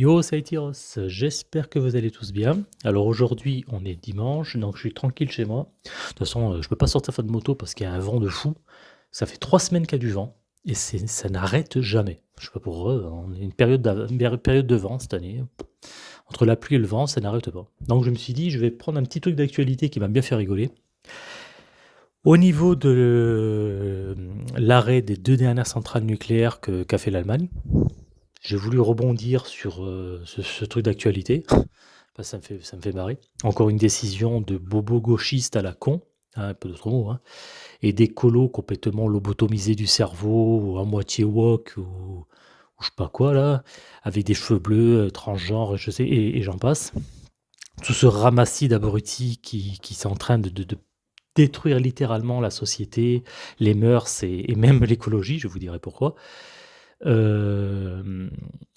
Yo, c'est j'espère que vous allez tous bien. Alors aujourd'hui, on est dimanche, donc je suis tranquille chez moi. De toute façon, euh, je peux pas sortir faire de moto parce qu'il y a un vent de fou. Ça fait trois semaines qu'il y a du vent et ça n'arrête jamais. Je sais pas pour eux, on est une période, une période de vent cette année. Entre la pluie et le vent, ça n'arrête pas. Donc je me suis dit, je vais prendre un petit truc d'actualité qui m'a bien fait rigoler. Au niveau de euh, l'arrêt des deux dernières centrales nucléaires qu'a fait l'Allemagne, j'ai voulu rebondir sur euh, ce, truc d'actualité. ça, me fait, ça me fait marrer. Encore une décision de bobo gauchiste à la con, hein, un peu d'autres mots, hein, et des colos complètement lobotomisés du cerveau, ou à moitié wok, ou, ou, je sais pas quoi là, avec des cheveux bleus, euh, transgenres, je sais, et, j'en passe. Tout ce ramassis d'abrutis qui, qui sont en train de, détruire littéralement la société, les mœurs et même l'écologie, je vous dirai pourquoi. Euh,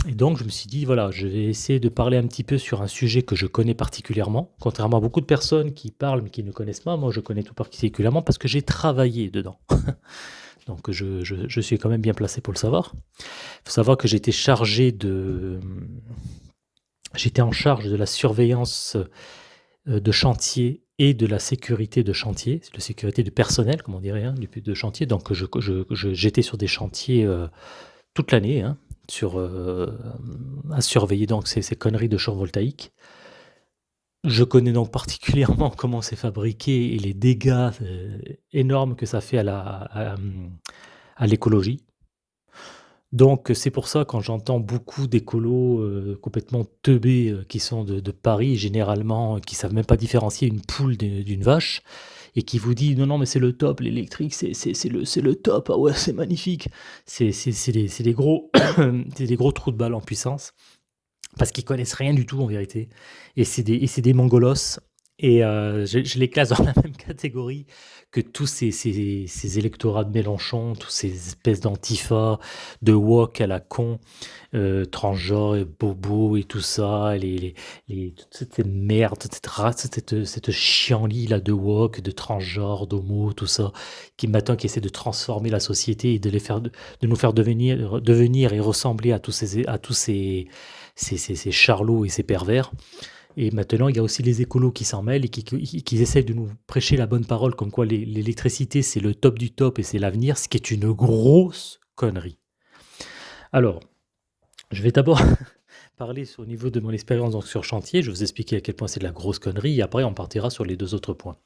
et donc je me suis dit, voilà, je vais essayer de parler un petit peu sur un sujet que je connais particulièrement. Contrairement à beaucoup de personnes qui parlent mais qui ne connaissent pas, moi je connais tout particulièrement parce que j'ai travaillé dedans. donc je, je, suis quand même bien placé pour le savoir. Il faut savoir que j'étais chargé de... J'étais en charge de la surveillance euh, de chantier et de la sécurité de chantier, de sécurité du personnel, comme on dirait, hein, de chantier. Donc j'étais sur des chantiers... Euh, toute l'année hein, sur, euh, à surveiller donc ces, conneries de champs voltaïques. Je connais donc particulièrement comment c'est fabriqué et les dégâts euh, énormes que ça fait à, la, à, l'écologie. Donc c'est pour ça quand j'entends beaucoup d'écolos euh, complètement teubés qui sont de, de, Paris, généralement qui savent même pas différencier une poule d'une vache, et qui vous dit non, non, mais c'est le top, l'électrique, c'est le, le top, ah ouais, c'est magnifique. C'est des, des, gros, des gros trous de balle en puissance parce qu'ils connaissent rien du tout en vérité. Et c'est des, des mongolos et euh, je, les classe dans la même catégorie que tous ces, ces, électorats de Mélenchon, tous ces espèces d'antifa, de wok à la con, euh, transgenre et bobo et tout ça, les, les, toute cette merde, cette race, cette, cette chienlit de wok, de transgenre, d'homo, tout ça, qui maintenant qui essaie de transformer la société et de les nous faire devenir, et ressembler à tous ces charlots et ces pervers. Et maintenant, il y a aussi les écolos qui s'en mêlent et qui, qui, essayent de nous prêcher la bonne parole, comme quoi l'électricité, c'est le top du top et c'est l'avenir, ce qui est une grosse connerie. Alors, je vais d'abord parler au niveau de mon expérience sur chantier, je vais vous expliquer à quel point c'est de la grosse connerie, et après on partira sur les deux autres points,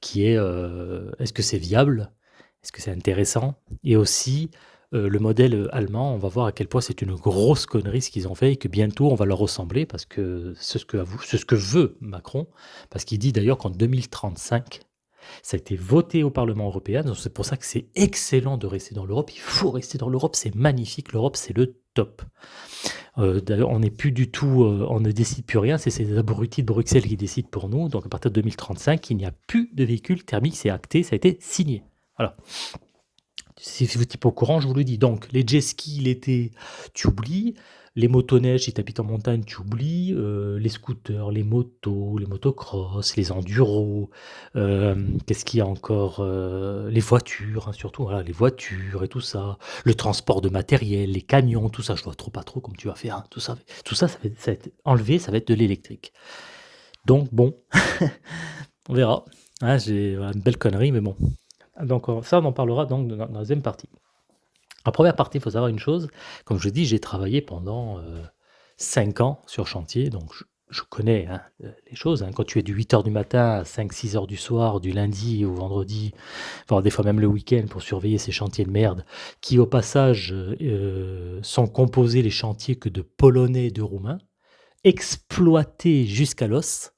qui est, euh, est-ce que c'est viable? Est-ce que c'est intéressant? Et aussi, euh, le modèle euh, allemand, on va voir à quel point c'est une grosse connerie ce qu'ils ont fait et que bientôt on va leur ressembler parce que c'est ce que, ce que veut Macron, parce qu'il dit d'ailleurs qu'en 2035, ça a été voté au Parlement européen, donc c'est pour ça que c'est excellent de rester dans l'Europe, il faut rester dans l'Europe, c'est magnifique, l'Europe c'est le top. Euh, d'ailleurs, on n'est plus du tout, on ne décide plus rien, c'est ces abrutis de Bruxelles qui décident pour nous, donc à partir de 2035, il n'y a plus de véhicules thermiques, c'est acté, ça a été signé. Voilà. Si vous êtes pas au courant, je vous le dis. Donc, les jet skis l'été, tu oublies. Les motoneiges, si tu habites en montagne, tu oublies. Euh, les scooters, les motos, les motocross, les enduros. Euh, qu'est-ce qu'il y a encore euh, Les voitures, hein, surtout. Voilà, les voitures et tout ça. Le transport de matériel, les camions, tout ça. Je vois trop pas trop comme tu vas faire. Hein, tout ça, tout ça, ça va, être, enlevé, ça va être de l'électrique. Donc, bon, on verra. Hein, j'ai une belle connerie, mais bon. Donc ça, on en parlera donc dans la deuxième partie. En première partie, il faut savoir une chose, comme je dis, j'ai travaillé pendant 5 euh, ans sur chantier, donc je, connais hein, les choses. Hein. Quand tu es du 8h du matin à 5-6 h du soir, du lundi au vendredi, voire des fois même le week-end pour surveiller ces chantiers de merde, qui au passage euh, sont composés les chantiers que de Polonais et de Roumains, exploités jusqu'à l'os,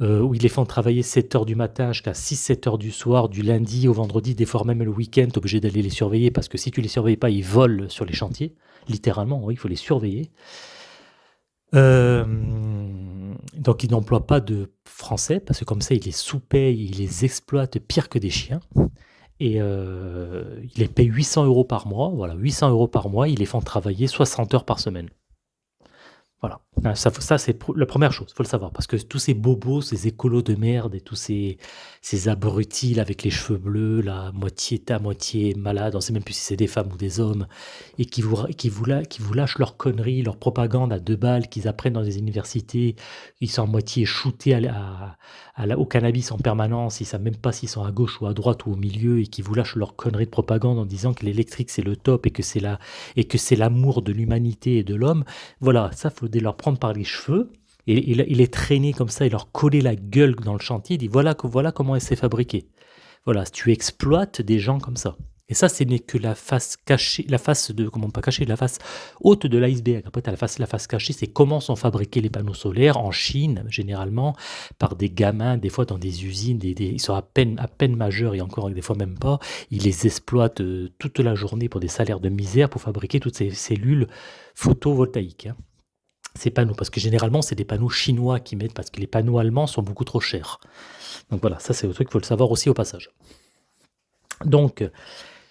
euh, où ils les font travailler 7 heures du matin jusqu'à 6-7 heures du soir, du lundi au vendredi, des fois même le week-end, obligé d'aller les surveiller parce que si tu les surveilles pas, ils volent sur les chantiers. Littéralement, il faut les surveiller. Euh, donc ils n'emploient pas de français parce que comme ça ils les sous-payent, ils les exploitent pire que des chiens. Et euh, ils les payent 800 euros par mois. Voilà, 800 euros par mois, ils les font travailler 60 heures par semaine. Voilà. Ça ça c'est la première chose, faut le savoir, parce que tous ces bobos, ces écolos de merde et tous ces ces abrutis là avec les cheveux bleus là, moitié état, moitié malade, on sait même plus si c'est des femmes ou des hommes et qui vous qui vous la lâchent leurs conneries, leur propagande à 2 balles qu'ils apprennent dans des universités. Ils sont à moitié shootés à la la au cannabis en permanence, ils savent même pas s'ils sont à gauche ou à droite ou au milieu et qui vous lâchent leurs conneries de propagande en disant que l'électrique c'est le top et que c'est la l'amour de l'humanité et de l'homme. Voilà, ça faut leur prendre par les cheveux et il les traîner comme ça et leur coller la gueule dans le chantier. Il dit voilà, voilà comment elle s'est fabriquée. Voilà, tu exploites des gens comme ça. Et ça, ce n'est que la face cachée, la face de, comment pas cachée, la face haute de l'iceberg. Après, tu as la face, la face cachée, c'est comment sont fabriqués les panneaux solaires en Chine, généralement, par des gamins, des fois dans des usines, des, ils sont à peine, à peine majeurs et encore des fois même pas. Ils les exploitent euh, toute la journée pour des salaires de misère pour fabriquer toutes ces cellules photovoltaïques. Hein ces panneaux, parce que généralement, c'est des panneaux chinois qui mettent, parce que les panneaux allemands sont beaucoup trop chers. Donc voilà, ça c'est le truc, il faut le savoir aussi au passage. Donc,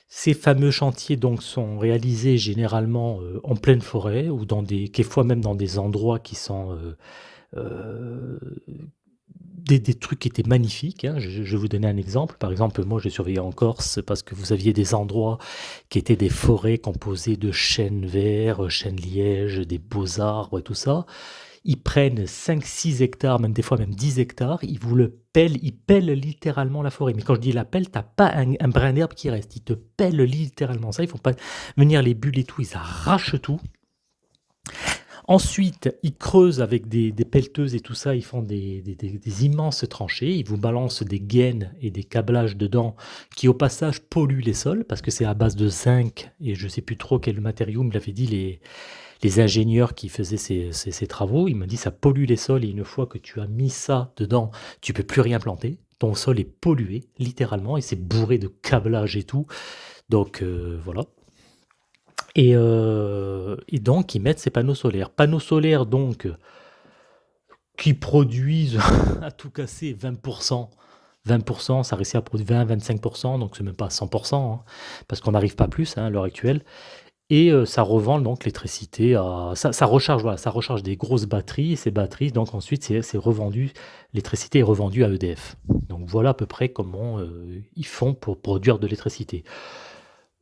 ces fameux chantiers donc sont réalisés généralement euh, en pleine forêt ou dans des, quelquefois même dans des endroits qui sont euh, euh, des, trucs qui étaient magnifiques. Hein. Je, vais vous donner un exemple. Par exemple, moi, j'ai surveillé en Corse parce que vous aviez des endroits qui étaient des forêts composées de chênes verts, chênes lièges, des beaux arbres et tout ça. Ils prennent 5-6 hectares, même des fois même 10 hectares, ils vous le pèlent, ils pèlent littéralement la forêt. Mais quand je dis la pelle, t'as pas un, brin d'herbe qui reste, ils te pèlent littéralement ça. Il faut pas venir les bulles et tout, ils arrachent tout. Ensuite, ils creusent avec des, pelleteuses et tout ça, ils font des, immenses tranchées, ils vous balancent des gaines et des câblages dedans qui au passage polluent les sols parce que c'est à base de zinc et je ne sais plus trop quel matériau me l'avait dit les, les ingénieurs qui faisaient ces, travaux. Ils m'ont dit ça pollue les sols et une fois que tu as mis ça dedans, tu peux plus rien planter. Ton sol est pollué littéralement et c'est bourré de câblages et tout. Donc euh, voilà, euh, et, donc, ils mettent ces panneaux solaires. Panneaux solaires, donc, qui produisent à tout casser 20%. 20%, ça réussit à produire 20-25%, donc c'est même pas 100%, hein, parce qu'on n'arrive pas plus hein, à l'heure actuelle. Et euh, ça revend donc l'électricité. Ça, recharge, voilà, ça recharge des grosses batteries, et ces batteries, donc ensuite, c'est revendu, l'électricité est revendue à EDF. Donc voilà à peu près comment euh, ils font pour produire de l'électricité.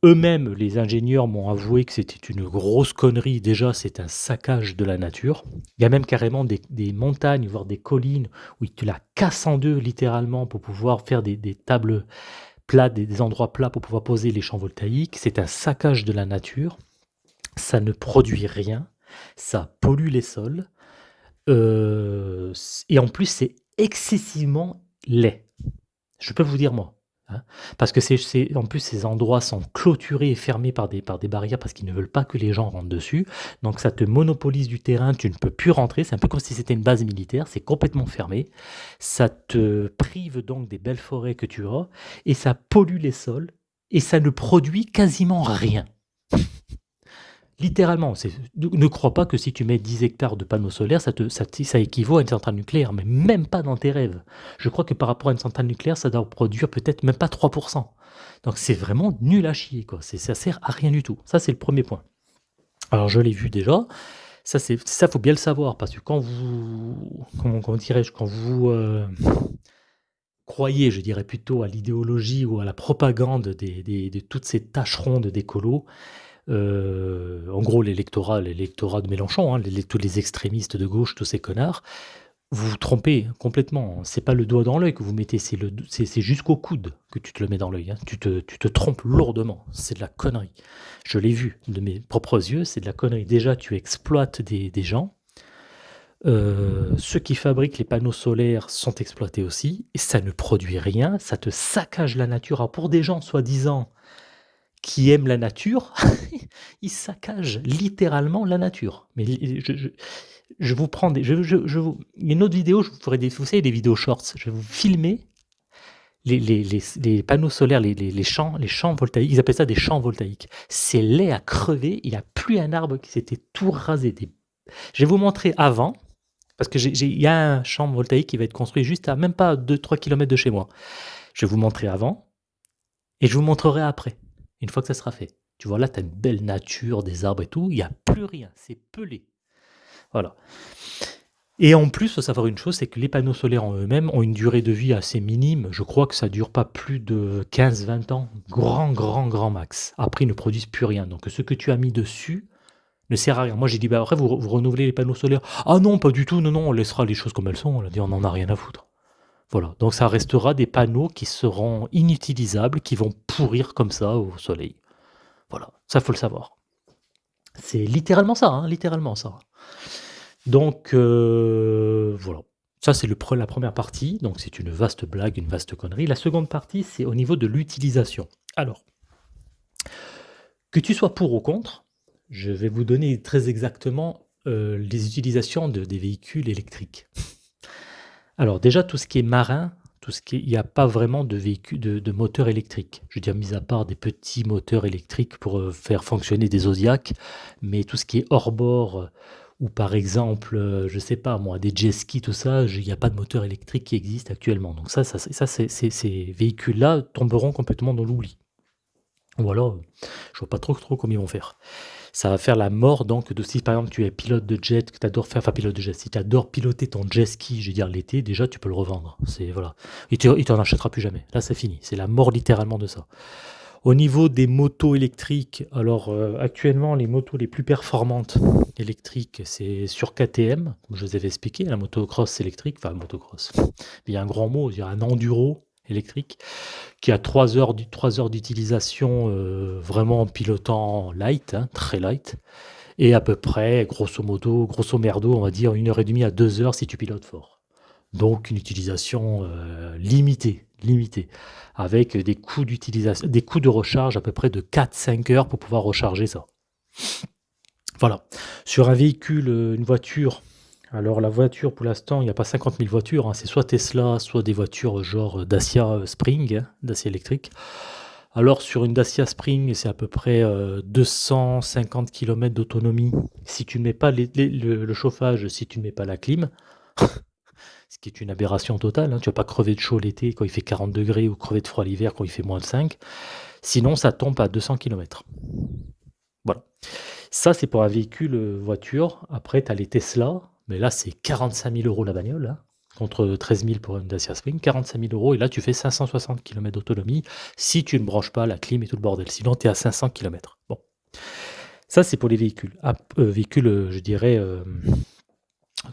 Eux-mêmes, les ingénieurs m'ont avoué que c'était une grosse connerie. Déjà, c'est un saccage de la nature. Il y a même carrément des, montagnes, voire des collines, où ils te la cassent en deux littéralement pour pouvoir faire des, tables plates, des, endroits plats pour pouvoir poser les champs voltaïques. C'est un saccage de la nature. Ça ne produit rien. Ça pollue les sols. Euh, et en plus, c'est excessivement laid. Je peux vous dire, moi, Hein. Parce que c'est en plus ces endroits sont clôturés et fermés par des par des barrières parce qu'ils ne veulent pas que les gens rentrent dessus. Donc ça te monopolise du terrain, tu ne peux plus rentrer, c'est un peu comme si c'était une base militaire, c'est complètement fermé. Ça te prive donc des belles forêts que tu as et ça pollue les sols et ça ne produit quasiment rien. Littéralement, ne crois pas que si tu mets 10 hectares de panneaux solaires, ça, équivaut à une centrale nucléaire, mais même pas dans tes rêves. Je crois que par rapport à une centrale nucléaire, ça doit produire peut-être même pas 3%. Donc c'est vraiment nul à chier, quoi. Ça sert à rien du tout. Ça, c'est le premier point. Alors je l'ai vu déjà. Ça, c'est ça, faut bien le savoir, parce que quand vous, comment, dirais-je, quand vous euh, croyez, je dirais plutôt à l'idéologie ou à la propagande de toutes ces tâcherons d'écolos, euh, en gros l'électorat l'électorat de Mélenchon, hein, tous les extrémistes de gauche, tous ces connards, vous vous trompez complètement. C'est pas le doigt dans l'œil que vous mettez, c'est jusqu'au coude que tu te le mets dans l'œil, hein. Tu te trompes lourdement, c'est de la connerie. Je l'ai vu de mes propres yeux, c'est de la connerie. Déjà, tu exploites des gens. Euh, ceux qui fabriquent les panneaux solaires sont exploités aussi et ça ne produit rien, ça te saccage la nature. Pour des gens soi-disant qui aiment la nature, ils saccagent littéralement la nature. Mais je, vous prends des, je, je, vous, une autre vidéo, je vous ferai des, vous savez, des vidéos shorts. Je vais vous filmer les, les, les, panneaux solaires, les, champs, les champs voltaïques. Ils appellent ça des champs voltaïques. C'est laid à crever. Il n'y a plus un arbre qui s'était tout rasé. Je vais vous montrer avant, parce que il y a un champ voltaïque qui va être construit juste à même pas 2-3 km de chez moi. Je vais vous montrer avant et je vous montrerai après. Une fois que ça sera fait. Tu vois, là, tu as une belle nature, des arbres et tout. Il n'y a plus rien. C'est pelé. Voilà. Et en plus, il faut savoir une chose, c'est que les panneaux solaires en eux-mêmes ont une durée de vie assez minime. Je crois que ça dure pas plus de 15-20 ans. Grand, grand, grand max. Après, ils ne produisent plus rien. Donc ce que tu as mis dessus ne sert à rien. Moi, j'ai dit: «Bah, après vous vous renouvelez les panneaux solaires». «Ah non, pas du tout, non, non, on laissera les choses comme elles sont». On a dit: «On en a rien à foutre». Voilà, donc ça restera des panneaux qui seront inutilisables, qui vont pourrir comme ça au soleil. Voilà, ça faut le savoir. C'est littéralement ça, hein, littéralement ça. Donc euh, voilà, ça c'est la première partie, donc c'est une vaste blague, une vaste connerie. La seconde partie, c'est au niveau de l'utilisation. Alors, que tu sois pour ou contre, je vais vous donner très exactement euh, les utilisations de, des véhicules électriques. Alors déjà, tout ce qui est marin, tout ce qui il n'y a pas vraiment de véhicules de, de moteurs électriques. Je veux dire, mis à part des petits moteurs électriques pour euh, faire fonctionner des Zodiacs, mais tout ce qui est hors bord euh, ou par exemple, euh, je sais pas moi, des jet skis, tout ça, il n'y a pas de moteur électrique qui existe actuellement. Donc ça, ça, ça ces véhicules-là tomberont complètement dans l'oubli. Ou alors, je vois pas trop trop comment ils vont faire ça va faire la mort donc de si par exemple tu es pilote de jet, que tu adores faire, enfin pilote de jet, si tu adores piloter ton jet ski, je veux dire l'été, déjà tu peux le revendre. C'est voilà. Il t'en achètera plus jamais. Là c'est fini. C'est la mort littéralement de ça. Au niveau des motos électriques, alors euh, actuellement les motos les plus performantes électriques, c'est sur KTM, comme je vous avais expliqué, la motocross électrique, enfin motocross. Il y a un grand mot, il y a un enduro électrique, qui a 3 heures, d'utilisation euh, vraiment en pilotant light, hein, très light, et à peu près, grosso modo, grosso merdo, on va dire une heure et demie à 2 heures si tu pilotes fort. Donc une utilisation euh, limitée, limitée, avec des coûts d'utilisation, des coûts de recharge à peu près de 4-5 heures pour pouvoir recharger ça. Voilà. Sur un véhicule, une voiture alors la voiture, pour l'instant, il n'y a pas 50 000 voitures, hein. c'est soit Tesla, soit des voitures genre Dacia Spring, hein, Dacia électrique. Alors sur une Dacia Spring, c'est à peu près 250 euh, km d'autonomie si tu ne mets pas le, chauffage, si tu ne mets pas la clim, ce qui est une aberration totale, hein. tu ne vas pas crever de chaud l'été quand il fait 40 degrés ou crever de froid l'hiver quand il fait moins de 5. Sinon, ça tombe à 200 km. Voilà. Ça, c'est pour un véhicule euh, voiture. Après, tu as les Tesla. Mais là, c'est 45 000 euros la bagnole, contre 13 000 pour une Dacia Spring, 45 000 euros, et là, tu fais 560 km d'autonomie si tu ne branches pas la clim et tout le bordel. Sinon, tu es à 500 km. Bon. Ça, c'est pour les véhicules. Ah, euh, véhicules, euh, je dirais, euh,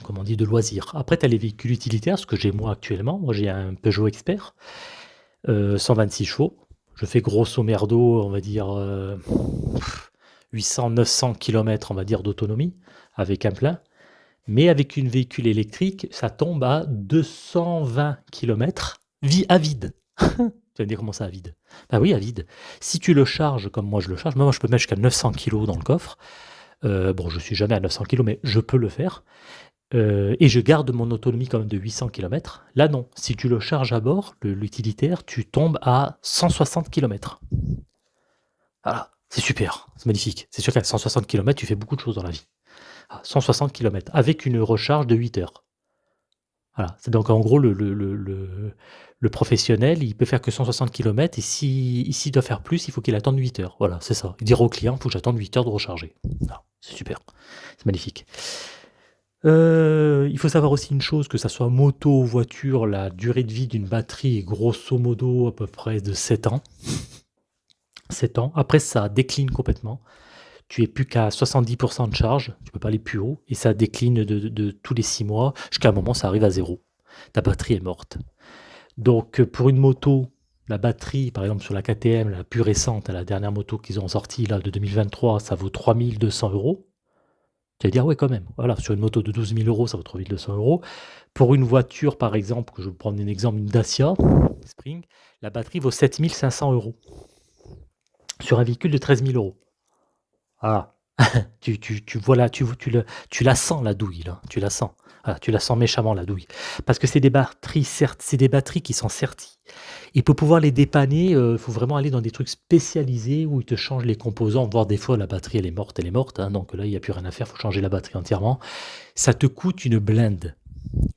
comment on dit, de loisirs. Après, tu as les véhicules utilitaires, ce que j'ai moi actuellement. Moi, j'ai un Peugeot Expert, 126 chevaux. Je fais grosso merdo, on va dire, 800-900 km, on va dire, d'autonomie, avec un plein. Mais avec une véhicule électrique, ça tombe à 220 km à vide. tu vas me dire comment ça à vide Bah oui, à vide. Si tu le charges comme moi je le charge, moi je peux mettre jusqu'à 900 kg dans le coffre. Euh, bon, je suis jamais à 900 kg, mais je peux le faire. Euh, et je garde mon autonomie quand même de 800 km. Là non, si tu le charges à bord, l'utilitaire, tu tombes à 160 km. Voilà, c'est super, c'est magnifique. C'est sûr qu'à 160 km, tu fais beaucoup de choses dans la vie. 160 km avec une recharge de 8 heures. Voilà, c'est donc en gros le, professionnel, il peut faire que 160 km et s'il si, doit faire plus, il faut qu'il attende 8 heures. Voilà, c'est ça. Il dit au client, il faut que j'attende 8 heures de recharger. C'est super, c'est magnifique. Euh, il faut savoir aussi une chose, que ça soit moto ou voiture, la durée de vie d'une batterie est grosso modo à peu près de 7 ans. 7 ans. Après, ça décline complètement tu es plus qu'à 70% de charge, tu peux pas aller plus haut, et ça décline de, tous les 6 mois, jusqu'à un moment ça arrive à zéro. Ta batterie est morte. Donc pour une moto, la batterie, par exemple sur la KTM, la plus récente, la dernière moto qu'ils ont sortie là de 2023, ça vaut 3200 euros. Tu vas dire, ouais, quand même. Voilà, sur une moto de 12 000 euros, ça vaut 3200 euros. Pour une voiture, par exemple, que je vais prendre un exemple, une Dacia Spring, la batterie vaut 7500 euros. Sur un véhicule de 13 000 euros. Ah, tu, tu, tu vois là, tu, tu, le, tu la sens la douille tu la sens. tu la sens méchamment la douille. Parce que c'est des batteries, certes, c'est des batteries qui sont certies. Et pour pouvoir les dépanner, il euh, faut vraiment aller dans des trucs spécialisés où ils te changent les composants, voire des fois la batterie elle est morte, elle est morte, hein, donc là il n'y a plus rien à faire, il faut changer la batterie entièrement. Ça te coûte une blinde.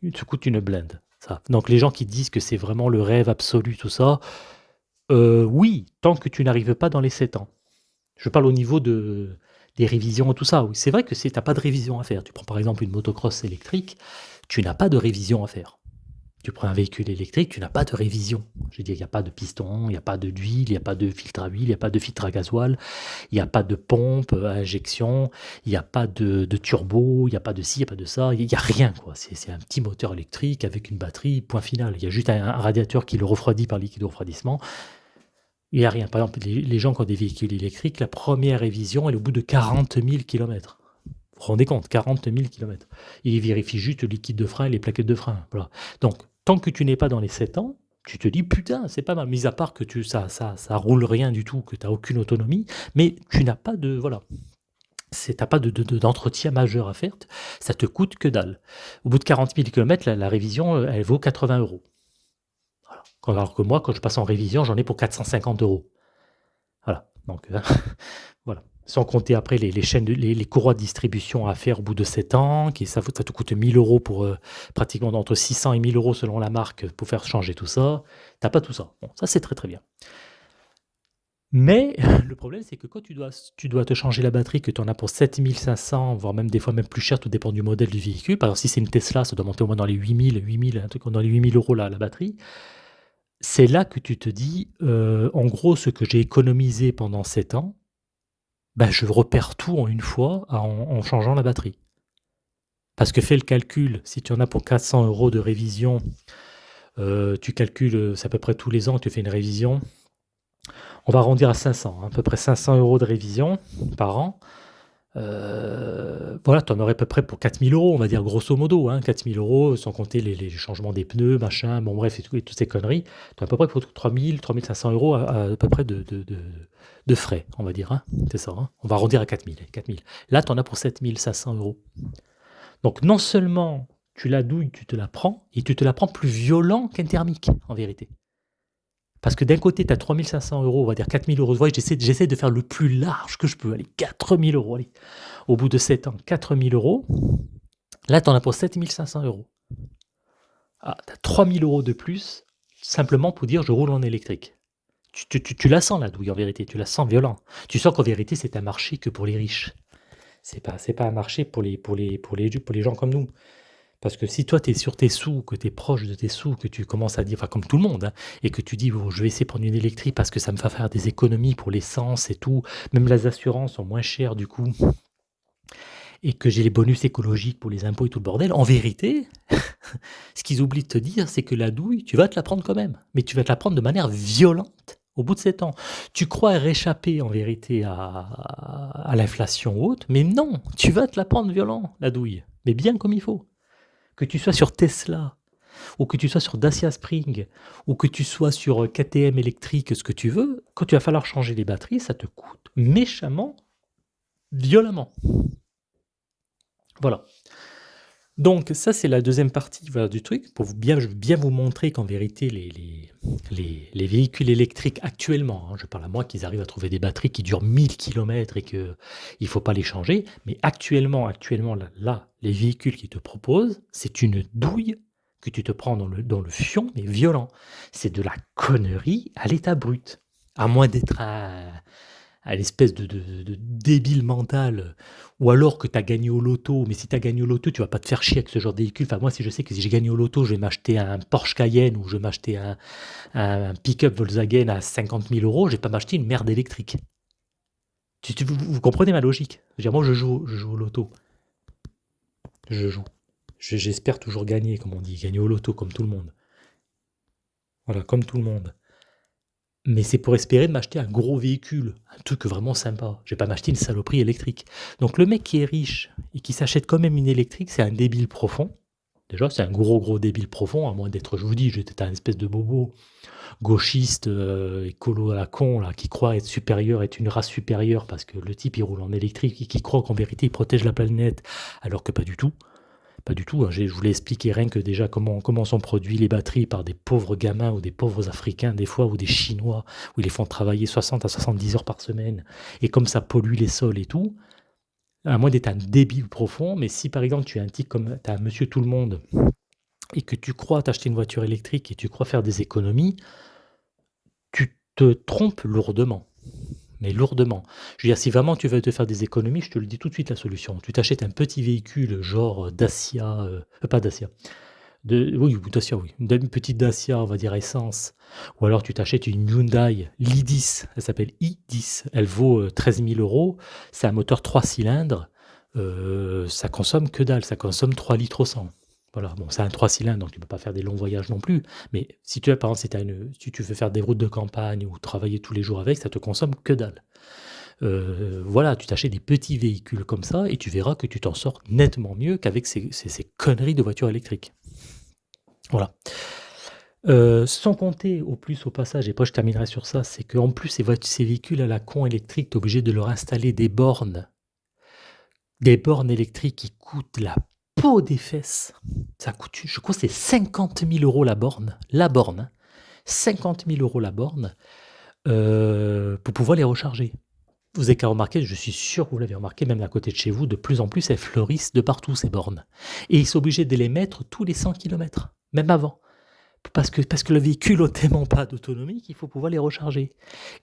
Ça te coûte une blinde. Ça. Donc les gens qui disent que c'est vraiment le rêve absolu, tout ça, euh, oui, tant que tu n'arrives pas dans les 7 ans. Je parle au niveau de, des révisions et tout ça. C'est vrai que si tu pas de révision à faire, tu prends par exemple une motocross électrique, tu n'as pas de révision à faire. Tu prends un véhicule électrique, tu n'as pas de révision. Je veux dire, il n'y a pas de piston, il n'y a pas d'huile, il n'y a pas de filtre à huile, il n'y a pas de filtre à gasoil, il n'y a pas de pompe à injection, il n'y a pas de, turbo, il n'y a pas de ci, il n'y a pas de ça, il n'y a rien. quoi. C'est un petit moteur électrique avec une batterie, point final. Il y a juste un, radiateur qui le refroidit par liquide de refroidissement. Il n'y a rien. Par exemple, les, gens qui ont des véhicules électriques, la première révision, elle est au bout de 40 000 km. Vous vous rendez compte, 40 000 km. Ils vérifient juste le liquide de frein et les plaquettes de frein. Donc, tant que tu n'es pas dans les 7 ans, tu te dis putain, c'est pas mal. Mis à part que tu, ça, ça, ça roule rien du tout, que tu n'as aucune autonomie, mais tu n'as pas de. Voilà. N'as pas d'entretien de, majeur à faire, ça te coûte que dalle. Au bout de 40 000 km, la, révision, elle vaut 80 euros. Alors que moi, quand je passe en révision, j'en ai pour 450 euros. Voilà. Donc, euh, voilà sans compter après les, chaînes, les, courroies de distribution à faire au bout de 7 ans, qui ça, te coûte 1000 euros pour euh, pratiquement entre 600 et 1000 euros selon la marque pour faire changer tout ça. T'as pas tout ça. Bon, ça c'est très très bien. Mais le problème, c'est que quand tu dois, te changer la batterie, que tu en as pour 7500, voire même des fois même plus cher, tout dépend du modèle du véhicule. Par exemple, si c'est une Tesla, ça doit monter au moins dans les 8000, 8000, un truc dans les 8000 euros la, la batterie. C'est là que tu te dis, euh, en gros, ce que j'ai économisé pendant 7 ans, bah, je repère tout en une fois en, changeant la batterie. Parce que fais le calcul, si tu en as pour 400 euros de révision, euh, tu calcules, euh, c'est à peu près tous les ans que tu fais une révision. On va arrondir à 500, hein, à peu près 500 euros de révision par an. Euh, voilà, tu en aurais à peu près pour 4000 euros, on va dire grosso modo, hein, 4000 euros, sans compter les, changements des pneus, machin, bon bref, et, tout, et toutes ces conneries. Tu as à peu près pour 3000, 3500 euros à, peu près de, de, frais, on va dire. Hein, c'est ça, hein. on va arrondir à 4000. 4000. Là, tu en as pour 7500 euros. Donc non seulement tu la douilles, tu te la prends, et tu te la prends plus violent qu'un thermique, en vérité. Parce que d'un côté, tu as 3500 euros, on va dire 4000 euros de voyage. J'essaie, de faire le plus large que je peux. Allez, 4000 euros. Allez. Au bout de 7 ans, 4000 euros. Là, tu en as pour 7500 euros. Ah, tu as 3000 euros de plus, simplement pour dire je roule en électrique. Tu, la sens la douille en vérité, tu la sens violent. Tu sens qu'en vérité, c'est un marché que pour les riches. C'est pas, pas un marché pour les, pour, les, pour, les, pour les gens comme nous. Parce que si toi, tu es sur tes sous, que tu es proche de tes sous, que tu commences à dire, enfin comme tout le monde, hein, et que tu dis, bon, je vais essayer de prendre une électrique parce que ça me va faire des économies pour l'essence et tout, même les assurances sont moins chères du coup, et que j'ai les bonus écologiques pour les impôts et tout le bordel, en vérité, ce qu'ils oublient de te dire, c'est que la douille, tu vas te la prendre quand même, mais tu vas te la prendre de manière violente au bout de 7 ans. Tu crois réchapper en vérité à, à l'inflation haute, mais non, tu vas te la prendre violent, la douille, mais bien comme il faut que tu sois sur Tesla, ou que tu sois sur Dacia Spring, ou que tu sois sur KTM électrique, ce que tu veux, quand tu vas falloir changer les batteries, ça te coûte méchamment, violemment. Voilà. Donc ça, c'est la deuxième partie du truc, pour bien, vous montrer qu'en vérité, les, les, véhicules électriques actuellement, hein, je parle à moi qu'ils arrivent à trouver des batteries qui durent 1000 km et qu'il ne faut pas les changer, mais actuellement, actuellement là, les véhicules qui te proposent, c'est une douille que tu te prends dans le, fion, mais violent. C'est de la connerie à l'état brut. À moins d'être à l'espèce de, débile mental, ou alors que tu as gagné au loto, mais si tu as gagné au loto, tu vas pas te faire chier avec ce genre de véhicule. Enfin, moi, si je sais que si j'ai gagné au loto, je vais m'acheter un Porsche Cayenne ou je vais m'acheter un, un pick-up Volkswagen à 50 000 euros, je vais pas m'acheter une merde électrique. Tu, vous, comprenez ma logique? Dire, Moi, je joue, je joue au loto. Je joue. J'espère toujours gagner, comme on dit, gagner au loto, comme tout le monde. Voilà, comme tout le monde. Mais c'est pour espérer m'acheter un gros véhicule, un truc vraiment sympa. Je vais pas m'acheter une saloperie électrique. Donc le mec qui est riche et qui s'achète quand même une électrique, c'est un débile profond. Déjà, c'est un gros gros débile profond, à moins d'être, je vous dis, j'étais un espèce de bobo gauchiste, euh, écolo à la con, là, qui croit être supérieur, être une race supérieure, parce que le type il roule en électrique et qui croit qu'en vérité il protège la planète, alors que pas du tout. Pas du tout. Hein. Je voulais expliquer rien que déjà comment, sont produits les batteries par des pauvres gamins ou des pauvres Africains, des fois, ou des Chinois, où ils les font travailler 60 à 70 heures par semaine, et comme ça pollue les sols et tout. À moins d'être un débile profond, mais si par exemple tu es un type comme as un monsieur tout le monde et que tu crois t'acheter une voiture électrique et tu crois faire des économies, tu te trompes lourdement. Mais lourdement. Je veux dire, si vraiment tu veux te faire des économies, je te le dis tout de suite la solution. Tu t'achètes un petit véhicule genre Dacia, euh, pas Dacia, de, oui, Dacia, oui, une petite Dacia, on va dire essence, ou alors tu t'achètes une Hyundai l'i10, elle s'appelle i10, elle vaut 13 000 euros, c'est un moteur 3 cylindres, ça consomme que dalle, ça consomme 3 litres au 100. Voilà, bon, c'est un 3 cylindres, donc tu peux pas faire des longs voyages non plus. Mais si tu as, par tu veux faire des routes de campagne ou travailler tous les jours avec, ça te consomme que dalle. Euh, voilà, tu t'achètes des petits véhicules comme ça et tu verras que tu t'en sors nettement mieux qu'avec ces, conneries de voitures électriques. Voilà. Euh, sans compter au plus au passage, et après je terminerai sur ça, c'est qu'en plus ces, ces véhicules à la con électrique, tu es obligé de leur installer des bornes. Des bornes électriques qui coûtent la peau des fesses. Ça coûte, je crois, c'est 50 000 euros la borne. La borne. 50 hein. 000 euros la borne euh, pour pouvoir les recharger. Vous avez qu'à remarquer, je suis sûr que vous l'avez remarqué, même à côté de chez vous, de plus en plus, elles fleurissent de partout, ces bornes. Et ils sont obligés de les mettre tous les 100 km, même avant. Parce que, parce que le véhicule n'a tellement pas d'autonomie qu'il faut pouvoir les recharger.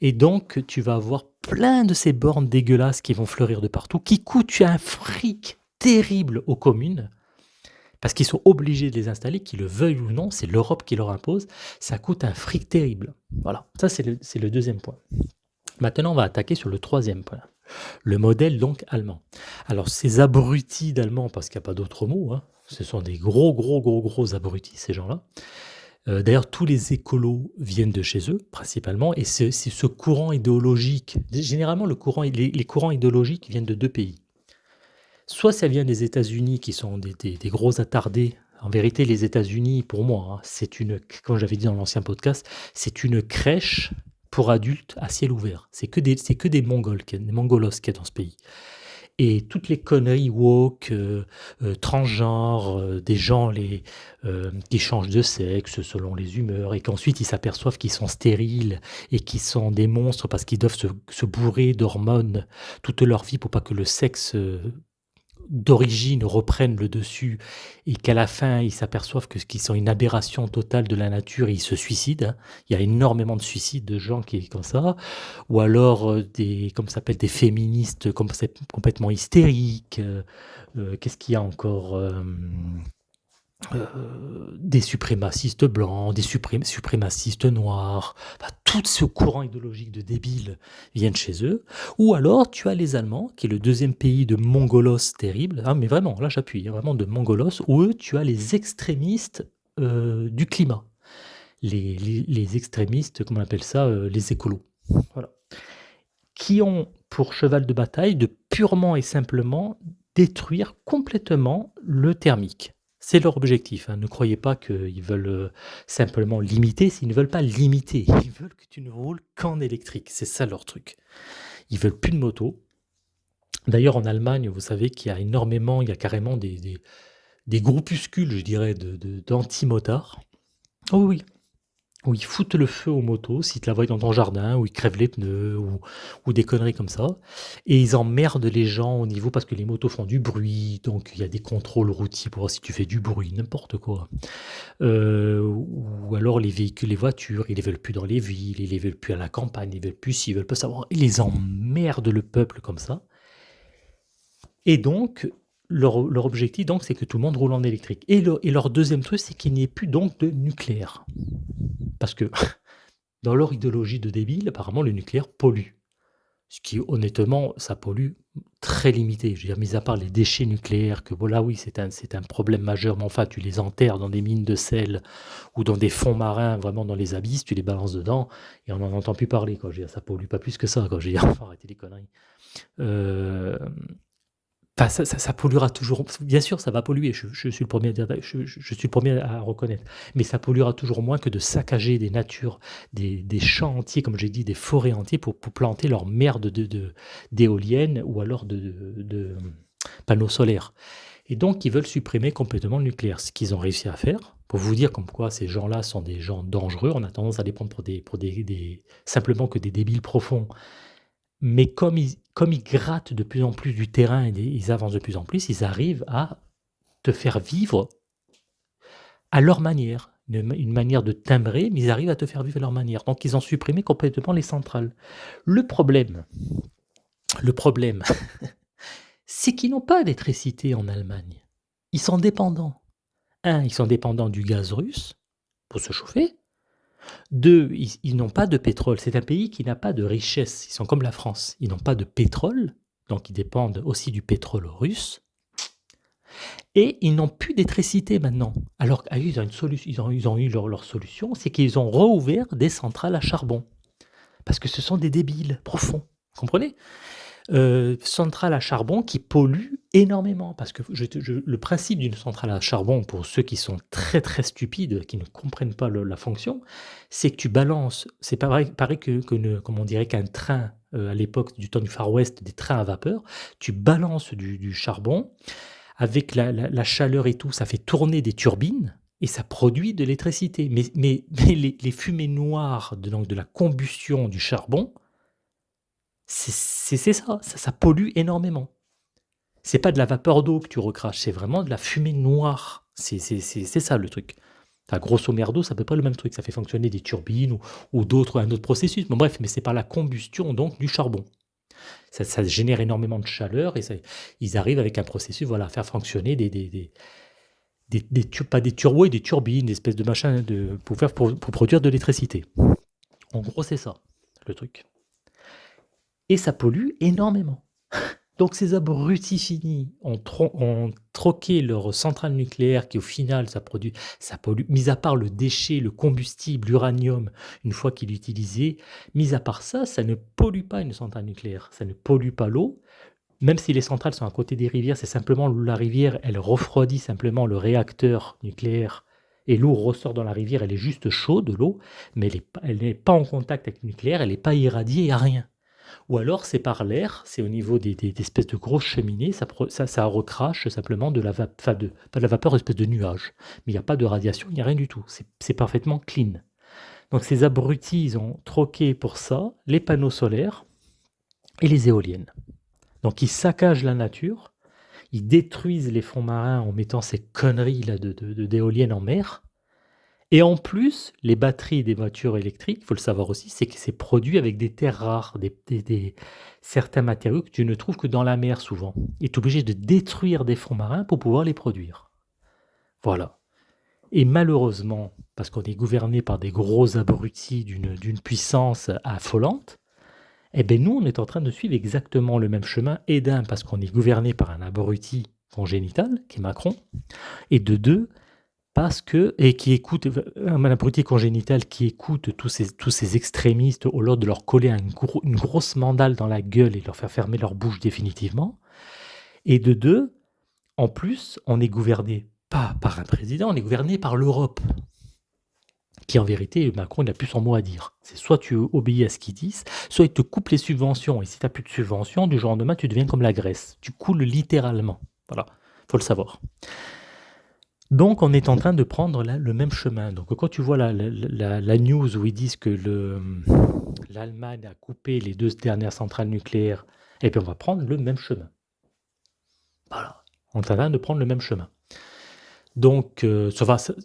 Et donc, tu vas avoir plein de ces bornes dégueulasses qui vont fleurir de partout, qui coûtent un fric terrible aux communes, parce qu'ils sont obligés de les installer, qu'ils le veuillent ou non, c'est l'Europe qui leur impose, ça coûte un fric terrible. Voilà, ça c'est le, deuxième point. Maintenant, on va attaquer sur le troisième point. Le modèle donc allemand. Alors ces abrutis d'Allemands, parce qu'il n'y a pas d'autre mot, hein, ce sont des gros, gros, gros, gros abrutis, ces gens-là. Euh, d'ailleurs, tous les écolos viennent de chez eux, principalement, et c'est ce courant idéologique. Généralement, le courant, les courants idéologiques viennent de deux pays. Soit ça vient des États-Unis qui sont des, gros attardés. En vérité, les États-Unis, pour moi, hein, c'est une, comme j'avais dit dans l'ancien podcast, c'est une crèche pour adultes à ciel ouvert. C'est que des, c'est que des Mongols, des Mongolos qu'il y a dans ce pays. Et toutes les conneries woke, euh, euh, transgenres, euh, des gens les, qui changent de sexe selon les humeurs, et qu'ensuite ils s'aperçoivent qu'ils sont stériles et qu'ils sont des monstres parce qu'ils doivent se bourrer d'hormones toute leur vie pour pas que le sexe d'origine reprennent le dessus et qu'à la fin ils s'aperçoivent que qu'ils sont une aberration totale de la nature et ils se suicident. Hein. Il y a énormément de suicides de gens qui comme ça, ou alors euh, des comme ça s'appelle des féministes complètement hystériques. Euh, euh, qu'est-ce qu'il y a encore euh, des suprémacistes blancs, des suprémacistes noirs, tout ce courant idéologique de débiles viennent chez eux. Ou alors tu as les Allemands, qui est le deuxième pays de mongolos terrible, hein, mais vraiment, là j'appuie, hein, vraiment de mongolos, où eux tu as les extrémistes euh, du climat. Les, extrémistes, comment on appelle ça, euh, les écolos. Qui ont pour cheval de bataille de purement et simplement détruire complètement le thermique. C'est leur objectif. Hein. Ne croyez pas qu'ils veulent euh, simplement limiter. S'ils ne veulent pas limiter, ils veulent que tu ne roules qu'en électrique. C'est ça leur truc. Ils veulent plus de moto. D'ailleurs, en Allemagne, vous savez qu'il y a énormément, il y a carrément des, des, groupuscules, je dirais, d'anti-motards. De, oh oui, où ils foutent le feu aux motos si tu la vois dans ton jardin, où ils crèvent les pneus, ou, des conneries comme ça. Et ils emmerdent les gens au niveau parce que les motos font du bruit, donc il y a des contrôles routiers pour voir si tu fais du bruit, n'importe quoi. Euh, ou alors les véhicules, les voitures, ils les veulent plus dans les villes, ils les veulent plus à la campagne, ils veulent plus s'ils veulent pas savoir. Ils les emmerdent le peuple comme ça. Et donc, leur, objectif, donc, c'est que tout le monde roule en électrique. Et, leur deuxième truc, c'est qu'il n'y ait plus donc de nucléaire. Parce que dans leur idéologie de débile, apparemment, le nucléaire pollue. Ce qui, honnêtement, ça pollue très limité. Je veux dire, mis à part les déchets nucléaires, que voilà, oui, c'est un, un problème majeur, mais enfin, tu les enterres dans des mines de sel ou dans des fonds marins, vraiment dans les abysses, tu les balances dedans et on n'en entend plus parler. Quoi. Je veux ça pollue pas plus que ça. Quoi. Je veux dire, faut arrêter les conneries. Euh, ça, ça, polluera toujours. Bien sûr, ça va polluer. Je, suis le premier à dire, je, suis le premier à reconnaître. Mais ça polluera toujours moins que de saccager des natures, des, champs entiers, comme j'ai dit, des forêts entières pour, planter leur merde de, d'éoliennes ou alors de, panneaux solaires. Et donc, ils veulent supprimer complètement le nucléaire. Ce qu'ils ont réussi à faire, pour vous dire comme quoi ces gens-là sont des gens dangereux, on a tendance à les prendre pour des, des simplement que des débiles profonds mais comme ils, comme ils grattent de plus en plus du terrain et ils avancent de plus en plus, ils arrivent à te faire vivre à leur manière. une, manière de timbrer, mais ils arrivent à te faire vivre leur manière. Donc ils ont supprimé complètement les centrales. Le problème, le problème, c'est qu'ils n'ont pas d'électricité en Allemagne. Ils sont dépendants. Un, ils sont dépendants du gaz russe pour se chauffer. Deux, ils, n'ont pas de pétrole. C'est un pays qui n'a pas de richesse. Ils sont comme la France. Ils n'ont pas de pétrole, donc ils dépendent aussi du pétrole russe. Et ils n'ont plus d'électricité maintenant. Alors qu'ils ah ont, ils ont, eu leur, solution, c'est qu'ils ont rouvert des centrales à charbon. Parce que ce sont des débiles profonds. Vous comprenez? Euh, centrale à charbon qui pollue énormément. Parce que le principe d'une centrale à charbon, pour ceux qui sont très très stupides, qui ne comprennent pas la fonction, c'est que tu balances, c'est pareil, pareil que, comme on dirait qu'un train euh, à l'époque du temps du Far West, des trains à vapeur, tu balances du, charbon, avec la, chaleur et tout, ça fait tourner des turbines, et ça produit de l'électricité. Mais, mais, les, fumées noires de, donc de la combustion du charbon, c'est ça, ça, pollue énormément. C'est pas de la vapeur d'eau que tu recraches, c'est vraiment de la fumée noire. C'est ça le truc. Enfin, grosso merdo, ça peut pas le même truc. Ça fait fonctionner des turbines ou, d'autres, un autre processus. Mais bref, mais c'est par la combustion donc du charbon. Ça, génère énormément de chaleur et ils arrivent avec un processus voilà, à faire fonctionner des, des, des, pas des turbos et des turbines, des espèces de machins de, pour, faire, pour produire de l'électricité. En gros, c'est ça, le truc et ça pollue énormément. Donc ces abrutis finis ont, troqué leur centrale nucléaire qui au final ça produit, ça pollue, mis à part le déchet, le combustible, l'uranium, une fois qu'il est utilisé, mis à part ça, ça ne pollue pas une centrale nucléaire, ça ne pollue pas l'eau, même si les centrales sont à côté des rivières, c'est simplement la rivière, elle refroidit simplement le réacteur nucléaire et l'eau ressort dans la rivière, elle est juste chaude, l'eau, mais elle n'est pas en contact avec le nucléaire, elle n'est pas irradiée à rien. Ou alors c'est par l'air, c'est au niveau des, espèces de grosses cheminées, ça, ça, recrache simplement de la, de, pas de la vapeur, espèce de nuage. Mais il n'y a pas de radiation, il n'y a rien du tout. C'est parfaitement clean. Donc ces abrutis, ils ont troqué pour ça les panneaux solaires et les éoliennes. Donc ils saccagent la nature, ils détruisent les fonds marins en mettant ces conneries là d'éoliennes de, en mer, et en plus, les batteries des voitures électriques, il faut le savoir aussi, c'est que c'est produit avec des terres rares, des, certains matériaux que tu ne trouves que dans la mer souvent. Et tu es obligé de détruire des fonds marins pour pouvoir les produire. Voilà. Et malheureusement, parce qu'on est gouverné par des gros abrutis d'une puissance affolante, eh bien nous, on est en train de suivre exactement le même chemin, et d'un, parce qu'on est gouverné par un abruti congénital, qui est Macron, et de deux, parce que, et qui écoute, un abruti congénital qui écoute tous ces, tous ces extrémistes au lieu de leur coller une grosse mandale dans la gueule et leur faire fermer leur bouche définitivement. Et de deux, en plus, on est gouverné pas par un président, on est gouverné par l'Europe. Qui en vérité, Macron, n'a plus son mot à dire. C'est soit tu obéis à ce qu'ils disent, soit il te coupe les subventions. Et si tu n'as plus de subventions, du jour au lendemain, tu deviens comme la Grèce. Tu coules littéralement. Voilà, faut le savoir. Donc, on est en train de prendre le même chemin. Donc, quand tu vois la, news où ils disent que l'Allemagne a coupé les deux dernières centrales nucléaires, et eh puis on va prendre le même chemin. Voilà. On est en train de prendre le même chemin. Donc, euh,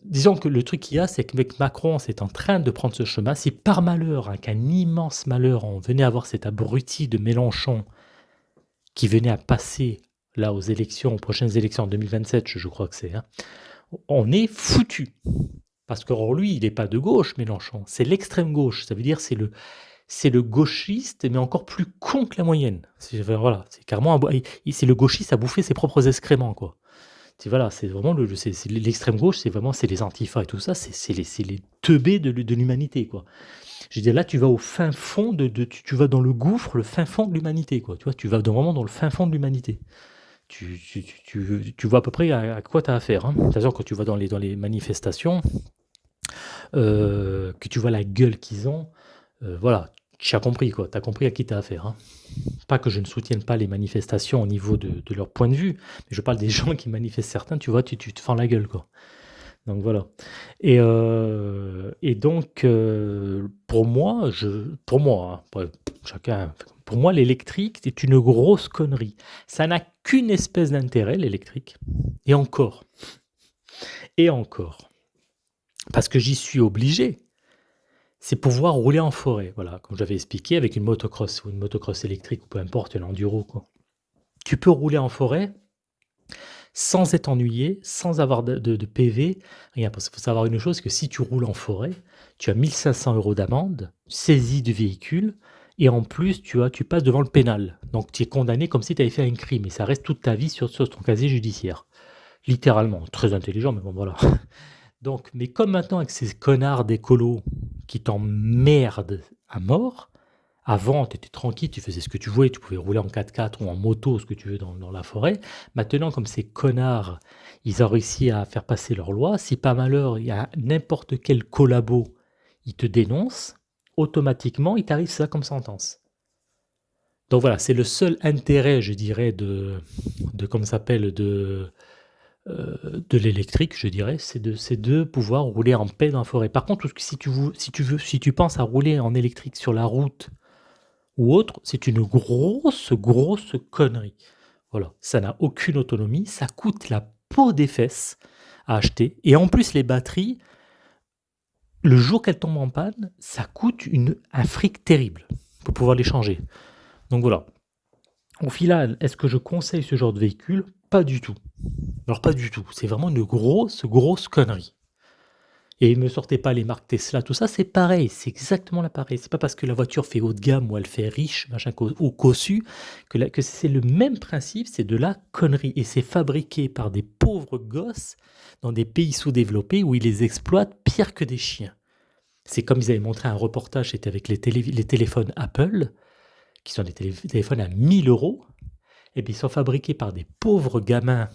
disons que le truc qu'il y a, c'est qu'avec Macron, c'est en train de prendre ce chemin. Si par malheur, avec un immense malheur, on venait avoir cet abruti de Mélenchon qui venait à passer là aux élections, aux prochaines élections en 2027, je, crois que c'est, hein, on est foutu. Parce que lui, il n'est pas de gauche, Mélenchon, c'est l'extrême gauche. Ça veut dire c'est le c'est le gauchiste, mais encore plus con que la moyenne. C'est voilà, c'est carrément c'est le gauchiste à bouffer ses propres excréments quoi. C'est voilà, c'est vraiment le l'extrême gauche, c'est vraiment c'est les antifas et tout ça, c'est les les teubés de, l'humanité quoi. Je dire là, tu vas au fin fond de, tu, vas dans le gouffre, le fin fond de l'humanité quoi. Tu vois, tu vas vraiment dans le fin fond de l'humanité tu, vois à peu près à, quoi tu as affaire. Hein. C'est-à-dire quand tu vas dans les, dans les manifestations, euh, que tu vois la gueule qu'ils ont, euh, voilà, tu as compris quoi, tu as compris à qui tu as affaire. Hein. Pas que je ne soutienne pas les manifestations au niveau de, leur point de vue, mais je parle des gens qui manifestent certains, tu vois, tu, te fends la gueule quoi. Donc voilà. Et, euh, et donc, pour moi, pour moi, hein, chacun pour moi, l'électrique, c'est une grosse connerie. Ça n'a qu'une espèce d'intérêt, l'électrique. Et encore. Et encore. parce que j'y suis obligé, c'est pouvoir rouler en forêt. Voilà, comme j'avais expliqué, avec une motocross ou une motocross électrique ou peu importe, un enduro. Quoi. Tu peux rouler en forêt sans être ennuyé, sans avoir de, PV. Rien, parce qu'il faut savoir une chose, que si tu roules en forêt, tu as 1500 euros d'amende, saisie du véhicule, et en plus, tu, as, tu passes devant le pénal. Donc tu es condamné comme si tu avais fait un crime, et ça reste toute ta vie sur, ton casier judiciaire. Littéralement, très intelligent, mais bon voilà. Donc, mais comme maintenant avec ces connards d'écolos qui t'emmerdent à mort, avant, tu étais tranquille, tu faisais ce que tu voulais, tu pouvais rouler en 4x4 ou en moto, ce que tu veux, dans, la forêt. Maintenant, comme ces connards, ils ont réussi à faire passer leur loi, si pas malheur, il y a n'importe quel collabo, il te dénonce, automatiquement, il t'arrive ça comme sentence. Donc voilà, c'est le seul intérêt, je dirais, de, de comment s'appelle, de, euh, de l'électrique, je dirais, c'est de, de pouvoir rouler en paix dans la forêt. Par contre, si, tu veux, si tu penses à rouler en électrique sur la route ou autre, c'est une grosse, grosse connerie. Voilà, ça n'a aucune autonomie, ça coûte la peau des fesses à acheter. Et en plus, les batteries, le jour qu'elles tombent en panne, ça coûte une, un fric terrible pour pouvoir les changer. Donc voilà. Au final, est-ce que je conseille ce genre de véhicule? Pas du tout. Alors pas du tout, c'est vraiment une grosse, grosse connerie. Et ne me sortez pas les marques Tesla, tout ça, c'est pareil, c'est exactement la pareil. C'est pas parce que la voiture fait haut de gamme ou elle fait riche, machin, ou cossu, que, c'est le même principe, c'est de la connerie. Et c'est fabriqué par des pauvres gosses dans des pays sous-développés où ils les exploitent pire que des chiens. C'est comme ils avaient montré un reportage, c'était avec les, téléphones Apple, qui sont des téléphones à 1000 euros, et puis ils sont fabriqués par des pauvres gamins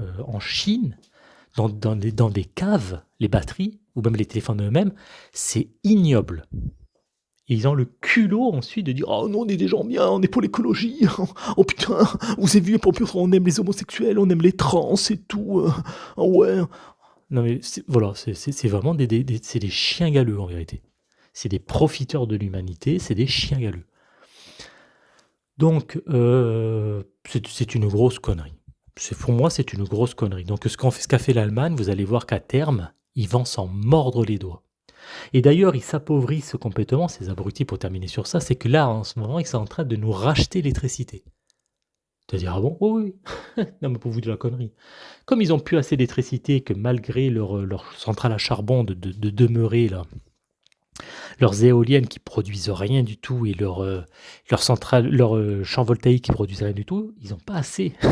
euh, en Chine, dans, dans, des, caves, les batteries, ou même les téléphones eux-mêmes, c'est ignoble. Ils ont le culot ensuite de dire Oh non, on est des gens bien, on est pour l'écologie. Oh putain, vous avez vu, on aime les homosexuels, on aime les trans et tout. Euh, oh ouais. Non mais voilà, c'est vraiment des, des, des chiens galeux en vérité. C'est des profiteurs de l'humanité, c'est des chiens galeux. Donc, euh, c'est une grosse connerie pour moi, c'est une grosse connerie. Donc, ce qu'a fait, l'Allemagne, vous allez voir qu'à terme, ils vont s'en mordre les doigts. Et d'ailleurs, ils s'appauvrissent complètement, ces abrutis, pour terminer sur ça, c'est que là, en ce moment, ils sont en train de nous racheter l'électricité. C'est-à-dire, ah bon? Oui, oui. non, mais pour vous de la connerie. Comme ils n'ont plus assez d'électricité, que malgré leur, leur, centrale à charbon de, de, demeurer là, leurs éoliennes qui produisent rien du tout et leur, euh, leur euh, champ voltaïque qui produisent rien du tout, ils n'ont pas assez.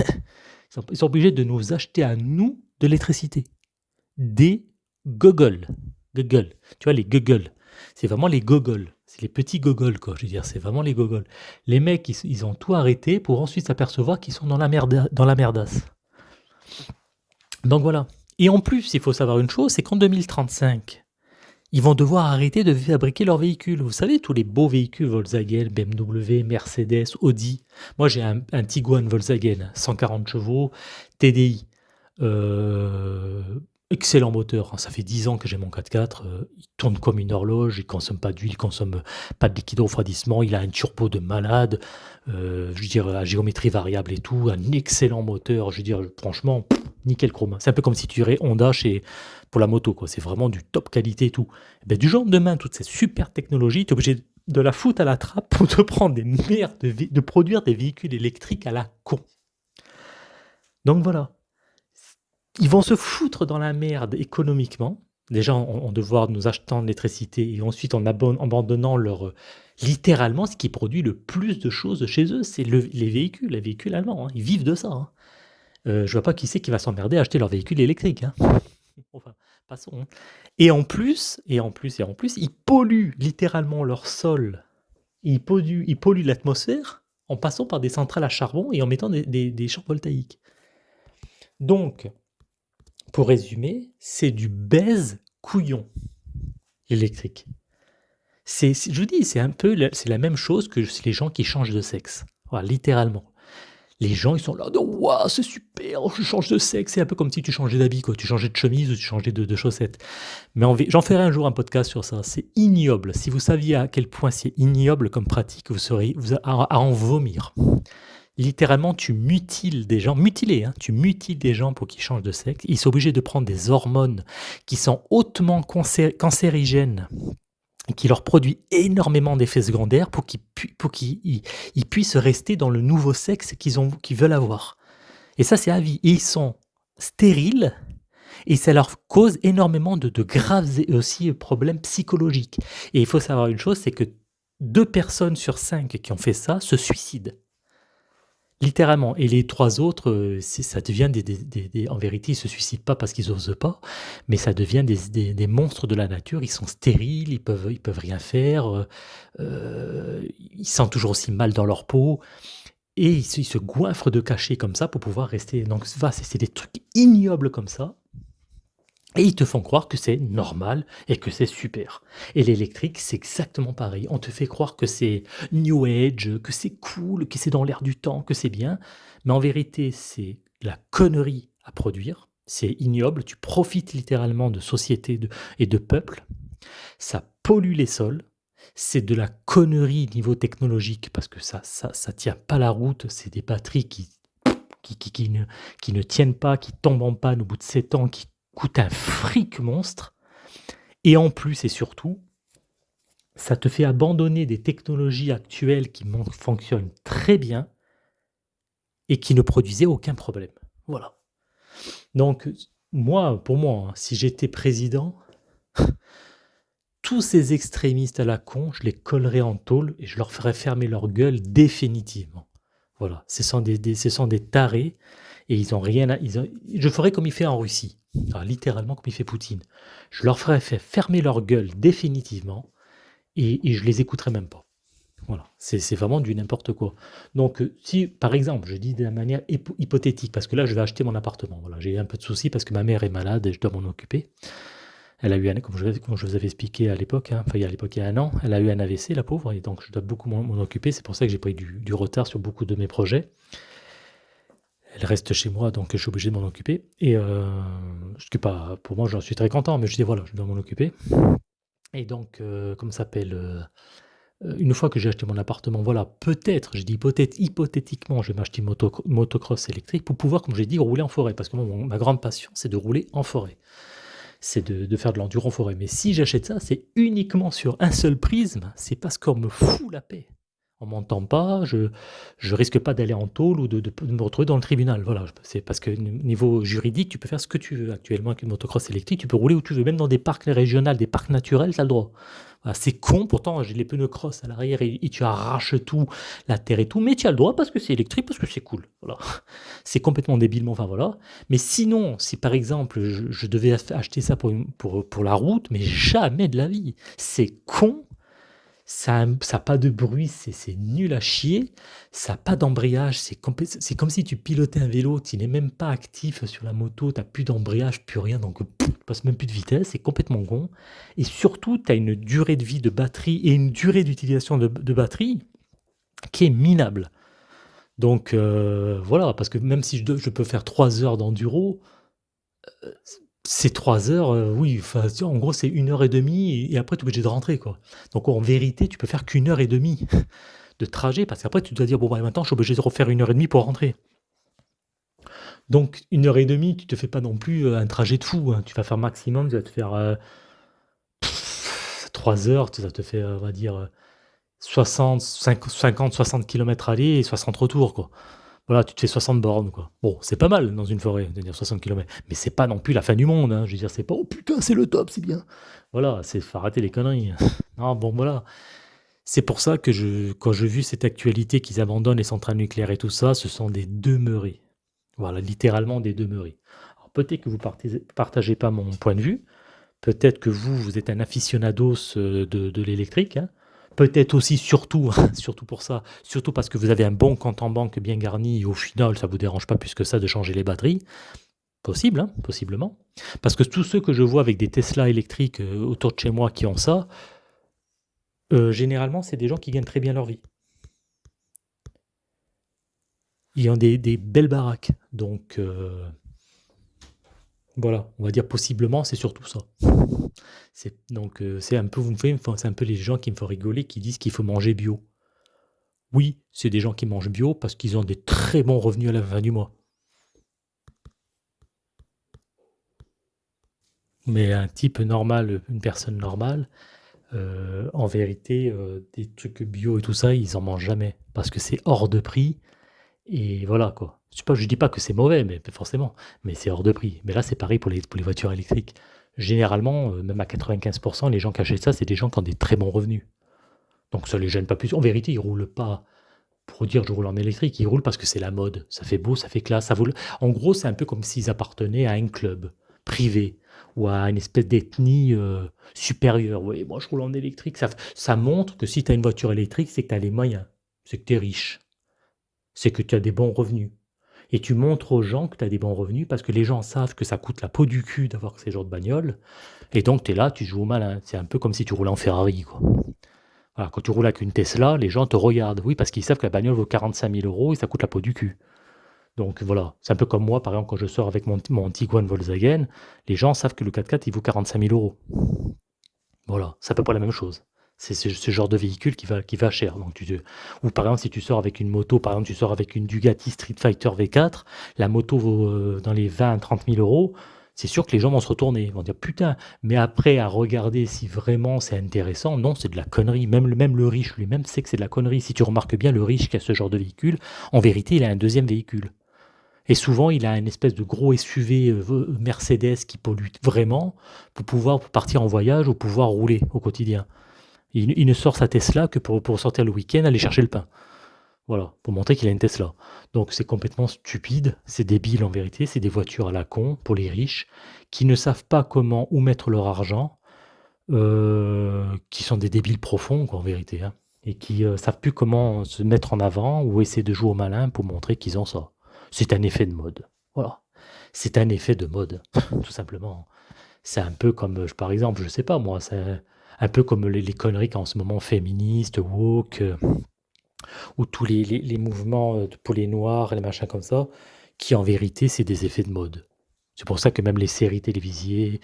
Ils sont, obligés de nous acheter à nous de l'électricité. Des gogoles. Google. Tu vois, les gogoles. C'est vraiment les gogoles. C'est les petits gogoles, quoi. Je veux dire, c'est vraiment les gogoles. Les mecs, ils, ont tout arrêté pour ensuite s'apercevoir qu'ils sont dans la, merde, dans la merdasse. Donc voilà. Et en plus, il faut savoir une chose, c'est qu'en 2035, ils vont devoir arrêter de fabriquer leurs véhicules. Vous savez, tous les beaux véhicules Volkswagen, BMW, Mercedes, Audi. Moi, j'ai un, Tiguan Volkswagen, 140 chevaux, TDI. Euh, excellent moteur. Ça fait 10 ans que j'ai mon 4x4. Euh, il tourne comme une horloge. Il consomme pas d'huile, il consomme pas de liquide refroidissement. Il a un turbo de malade. Euh, je veux dire, à géométrie variable et tout. Un excellent moteur. Je veux dire, franchement, nickel chrome. C'est un peu comme si tu irais Honda chez pour la moto, quoi. C'est vraiment du top qualité et tout. Et ben, du jour de demain, toutes ces super technologies, tu es obligé de la foutre à la trappe pour te prendre des merdes, de, produire des véhicules électriques à la con. Donc voilà. Ils vont se foutre dans la merde économiquement. Déjà en, devoir nous achetant de l'électricité et ensuite en abandonnant leur littéralement ce qui produit le plus de choses chez eux, c'est les véhicules, les véhicules allemands. Hein. Ils vivent de ça. Hein. Euh, je vois pas qui c'est qui va s'emmerder à acheter leur véhicule électrique. Hein. Enfin, passons. Hein. Et en plus, et en plus, et en plus, ils polluent littéralement leur sol. Ils polluent, ils polluent l'atmosphère en passant par des centrales à charbon et en mettant des, champs voltaïques. Donc, pour résumer, c'est du baise couillon électrique. C'est, je vous dis, c'est un peu, c'est la même chose que les gens qui changent de sexe. Littéralement les gens ils sont là, waouh, c'est super, je change de sexe, c'est un peu comme si tu changeais d'habit, quoi. tu changeais de chemise ou tu changeais de, chaussettes. Mais j'en ferai un jour un podcast sur ça, c'est ignoble. Si vous saviez à quel point c'est ignoble comme pratique, vous vous à, en vomir. littéralement, tu mutiles des gens, mutilés, hein, tu mutiles des gens pour qu'ils changent de sexe. Ils sont obligés de prendre des hormones qui sont hautement cancérigènes, qui leur produisent énormément d'effets secondaires pour qu'ils puissent rester dans le nouveau sexe qu'ils veulent avoir. Et ça, c'est à vie. Ils sont stériles et ça leur cause énormément de, de graves aussi problèmes psychologiques. Et il faut savoir une chose, c'est que deux personnes sur cinq qui ont fait ça se suicident. Littéralement. Et les trois autres, euh, ça devient des, En vérité, ils se suicident pas parce qu'ils osent pas, mais ça devient des, monstres de la nature. Ils sont stériles, ils peuvent, ils peuvent rien faire, euh, euh, ils sentent toujours aussi mal dans leur peau. Et ils, se goinfrent de cachets comme ça pour pouvoir rester. Donc, c'est des trucs ignobles comme ça. Et ils te font croire que c'est normal et que c'est super. Et l'électrique, c'est exactement pareil. On te fait croire que c'est New Age, que c'est cool, que c'est dans l'air du temps, que c'est bien. Mais en vérité, c'est la connerie à produire. C'est ignoble. Tu profites littéralement de sociétés et de peuples. Ça pollue les sols. C'est de la connerie niveau technologique parce que ça, ça, ça tient pas la route. C'est des batteries qui qui, qui, ne, qui, ne, tiennent pas, qui tombent en panne au bout de 7 ans, qui coûte un fric monstre. Et en plus et surtout, ça te fait abandonner des technologies actuelles qui fonctionnent très bien et qui ne produisaient aucun problème. Voilà. Donc, moi, pour moi, hein, si j'étais président, tous ces extrémistes à la con, je les collerais en tôle et je leur ferais fermer leur gueule définitivement. Voilà, ce sont des, ce sont des tarés et ils ont rien à, je ferais comme il fait en Russie, littéralement comme il fait Poutine. Je leur faire fermer leur gueule définitivement et, et je les écouterais même pas. Voilà, c'est vraiment du n'importe quoi. Donc, euh, si par exemple, je dis de la manière hypothétique, parce que là, je vais acheter mon appartement. Voilà, j'ai un peu de soucis parce que ma mère est malade et je dois m'en occuper. Elle a eu un, comme je, je vous avais expliqué à l'époque, hein, l'époque il y a un an, elle a eu un AVC, la pauvre, et donc je dois beaucoup m'en occuper. C'est pour ça que j'ai pris du retard sur beaucoup de mes projets elle reste chez moi, donc je suis obligé de m'en occuper. Et euh, je suis pas, pour moi, j'en suis très content, mais je dis voilà, je dois m'en occuper. Et donc, euh, comme s'appelle, euh, une fois que j'ai acheté mon appartement, voilà, peut-être, je dis hypothétiquement, je vais m'acheter une motocross électrique pour pouvoir, comme j'ai dit, rouler en forêt. Parce que ma grande passion, c'est de rouler en forêt. C'est de, de, faire de l'enduro en forêt. Mais si j'achète ça, c'est uniquement sur un seul prisme. C'est parce qu'on me fout la paix on m'entend pas, je ne risque pas d'aller en tôle ou de, me retrouver dans le tribunal. Voilà, c'est parce que niveau juridique, tu peux faire ce que tu veux. Actuellement, avec une motocross électrique, tu peux rouler où tu veux, même dans des parcs régionaux, des parcs naturels, tu as le droit. c'est con, pourtant j'ai les pneus cross à l'arrière et, tu arraches tout, la terre et tout, mais tu as le droit parce que c'est électrique, parce que c'est cool. Voilà. C'est complètement débilement, enfin voilà. Mais sinon, si par exemple je, devais acheter ça pour, pour, pour la route, mais jamais de la vie. C'est con, ça n'a pas de bruit, c'est nul à chier, ça n'a pas d'embrayage, c'est comme si tu pilotais un vélo, tu n'es même pas actif sur la moto, tu n'as plus d'embrayage, plus rien, donc tu passes même plus de vitesse, c'est complètement con. Et surtout, tu as une durée de vie de batterie et une durée d'utilisation de, batterie qui est minable. Donc euh, voilà, parce que même si je, je peux faire 3 heures d'enduro, euh, c'est 3 heures, euh, oui, en gros, c'est une heure et demie et après tu es obligé de rentrer, quoi. Donc en vérité, tu peux faire qu'une heure et demie de trajet parce qu'après tu dois dire: «Bon, bah, maintenant je suis obligé de refaire une heure et demie pour rentrer». Donc une heure et demie, tu te fais pas non plus, euh, un trajet de fou, hein. Tu vas faire maximum, tu vas te faire, 3 euh, heures, ça te fait, on va dire, 60, 50-60 km aller et 60 retour, quoi. Voilà, tu te fais 60 bornes, quoi. Bon, c'est pas mal dans une forêt, de dire 60 km, mais c'est pas non plus la fin du monde, hein. Je veux dire, c'est pas: «Oh putain, c'est le top, c'est bien». Voilà, c'est faut arrêter les conneries. Non, bon, voilà. C'est pour ça que je quand j'ai vu cette actualité qu'ils abandonnent les centrales nucléaires et tout ça, ce sont des demeurés. Voilà, littéralement des demeurés. Alors peut-être que vous ne partagez pas mon point de vue, peut-être que vous, vous êtes un aficionados, euh, de de l'électrique, hein. Peut-être aussi, surtout, surtout pour ça, surtout parce que vous avez un bon compte en banque bien garni et au final, ça ne vous dérange pas plus que ça de changer les batteries. Possible, hein, possiblement. Parce que tous ceux que je vois avec des Tesla électriques euh, autour de chez moi qui ont ça, euh, généralement, c'est des gens qui gagnent très bien leur vie. Ils ont des, belles baraques. Donc, euh, voilà, on va dire possiblement, c'est surtout ça. Donc, euh, c'est un peu vous me c'est un peu les gens qui me font rigoler, qui disent qu'il faut manger bio. Oui, c'est des gens qui mangent bio parce qu'ils ont des très bons revenus à la fin du mois. Mais un type normal, une personne normale, heu, en vérité, heu, des trucs bio et tout ça, ils en mangent jamais parce que c'est hors de prix et voilà quoi. Je je dis pas que c'est mauvais, mais forcément, mais c'est hors de prix. Mais là, c'est pareil pour les voitures électriques. Généralement, heu, même à 95% les gens qui achètent ça, c'est des gens qui ont des très bons revenus. Donc ça les gêne pas plus. En vérité, ils roulent pas pour dire: «Je roule en électrique», ils roulent parce que c'est la mode. Ça fait beau, ça fait classe, ça vaut en gros, c'est un peu comme s'ils appartenaient à un club privé ou à une espèce d'ethnie, heu, supérieure. «Oui, moi je roule en électrique». Ça montre que si tu as une voiture électrique, c'est que tu as les moyens, c'est que tu es riche, c'est que tu as des bons revenus et tu montres aux gens que tu as des bons revenus parce que les gens savent que ça coûte la peau du cul d'avoir ces genres de bagnole et donc tu es là, tu joues au malin. C'est un peu comme si tu roulais en Ferrari, quoi. Voilà, quand tu roules avec une Tesla, les gens te regardent. Oui, parce qu'ils savent que la bagnole vaut 45 000 euros et ça coûte la peau du cul. Donc voilà, c'est un peu comme moi, par exemple, quand je sors avec mon, mon Tiguan Volkswagen, les gens savent que le 4x4, il vaut 45 000 euros. Voilà, c'est à peu près la même chose. C'est ce, genre de véhicule qui va, qui va cher. Donc tu, ou par exemple, si tu sors avec une moto, par exemple, tu sors avec une Ducati Street Fighter V4, la moto vaut euh, dans les 20-30 000 euros c'est sûr que les gens vont se retourner, ils vont dire putain, mais après à regarder si vraiment c'est intéressant, non, c'est de la connerie. Même le, même le riche lui-même sait que c'est de la connerie. Si tu remarques bien, le riche qui a ce genre de véhicule, en vérité, il a un deuxième véhicule. Et souvent, il a une espèce de gros SUV euh, Mercedes qui pollue vraiment pour pouvoir partir en voyage ou pouvoir rouler au quotidien. Il, ne sort sa Tesla que pour, sortir le week-end, aller chercher le pain. Voilà, pour montrer qu'il a une Tesla. Donc c'est complètement stupide, c'est débile en vérité, c'est des voitures à la con pour les riches qui ne savent pas comment où mettre leur argent, euh, qui sont des débiles profonds en vérité, hein, et qui euh, savent plus comment se mettre en avant ou essayer de jouer au malin pour montrer qu'ils ont ça. C'est un effet de mode. Voilà. C'est un effet de mode, tout simplement. C'est un peu comme, par exemple, je sais pas moi, c'est un peu comme les, conneries qu'en ce moment féministes, woke, ou tous les, mouvements euh, pour les noirs, les machins comme ça, qui en vérité, c'est des effets de mode. C'est pour ça que même les séries télévisées,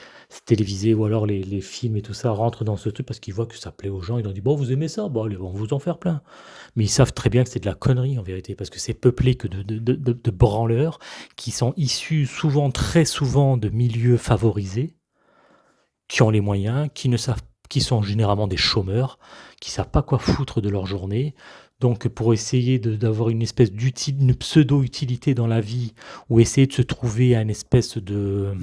télévisées ou alors les, films et tout ça rentrent dans ce truc parce qu'ils voient que ça plaît aux gens. Ils ont dit Bon, vous aimez ça? Bon, allez, on vous en faire plein. Mais ils savent très bien que c'est de la connerie en vérité parce que c'est peuplé que de, de branleurs qui sont issus souvent, très souvent, de milieux favorisés, qui ont les moyens, qui ne savent qui sont généralement des chômeurs, qui savent pas quoi foutre de leur journée, donc pour essayer d'avoir une espèce d'utilité, pseudo-utilité dans la vie, ou essayer de se trouver un espèce de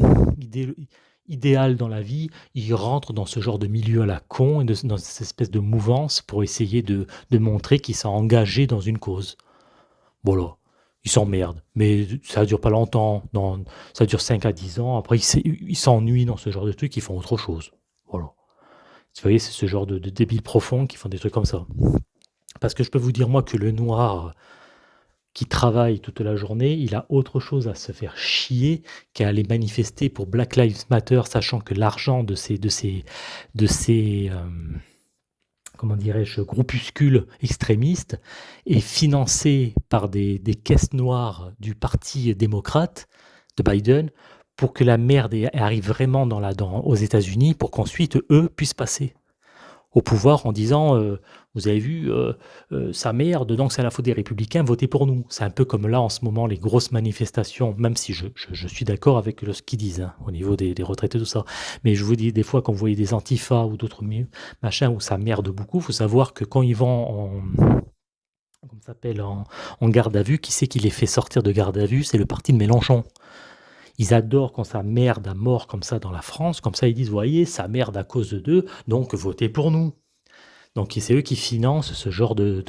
idéal dans la vie, ils rentrent dans ce genre de milieu à la con, et dans cette espèce de mouvance pour essayer de, montrer qu'ils sont engagés dans une cause. Voilà. Ils s'emmerdent, mais ça ne dure pas longtemps, ça dure 5 à 10 ans, après ils s'ennuient dans ce genre de trucs, ils font autre chose. Vous voyez, c'est ce genre de, de débiles profonds qui font des trucs comme ça. Parce que je peux vous dire, moi, que le noir qui travaille toute la journée, il a autre chose à se faire chier qu'à aller manifester pour Black Lives Matter, sachant que l'argent de ces, de ces, de ces euh, comment dirais-je, groupuscules extrémistes est financé par des, des, caisses noires du Parti démocrate de Biden pour que la merde arrive vraiment dans la, aux États-Unis pour qu'ensuite eux puissent passer au pouvoir en disant euh, Vous avez vu, euh, euh, sa mère, dedans c'est à la faute des républicains, votez pour nous. C'est un peu comme là en ce moment les grosses manifestations, même si je, suis d'accord avec ce qu'ils disent hein, au niveau des, des retraités, tout ça. Mais je vous dis, des fois, quand vous voyez des antifas ou d'autres machins où ça merde beaucoup, il faut savoir que quand ils vont en. s'appelle en, en garde à vue, qui c'est qui les fait sortir de garde à vue? C'est le parti de Mélenchon. Ils adorent quand ça merde à mort comme ça dans la France, comme ça ils disent, voyez, ça merde à cause d'eux, donc votez pour nous. Donc c'est eux qui financent ce genre de,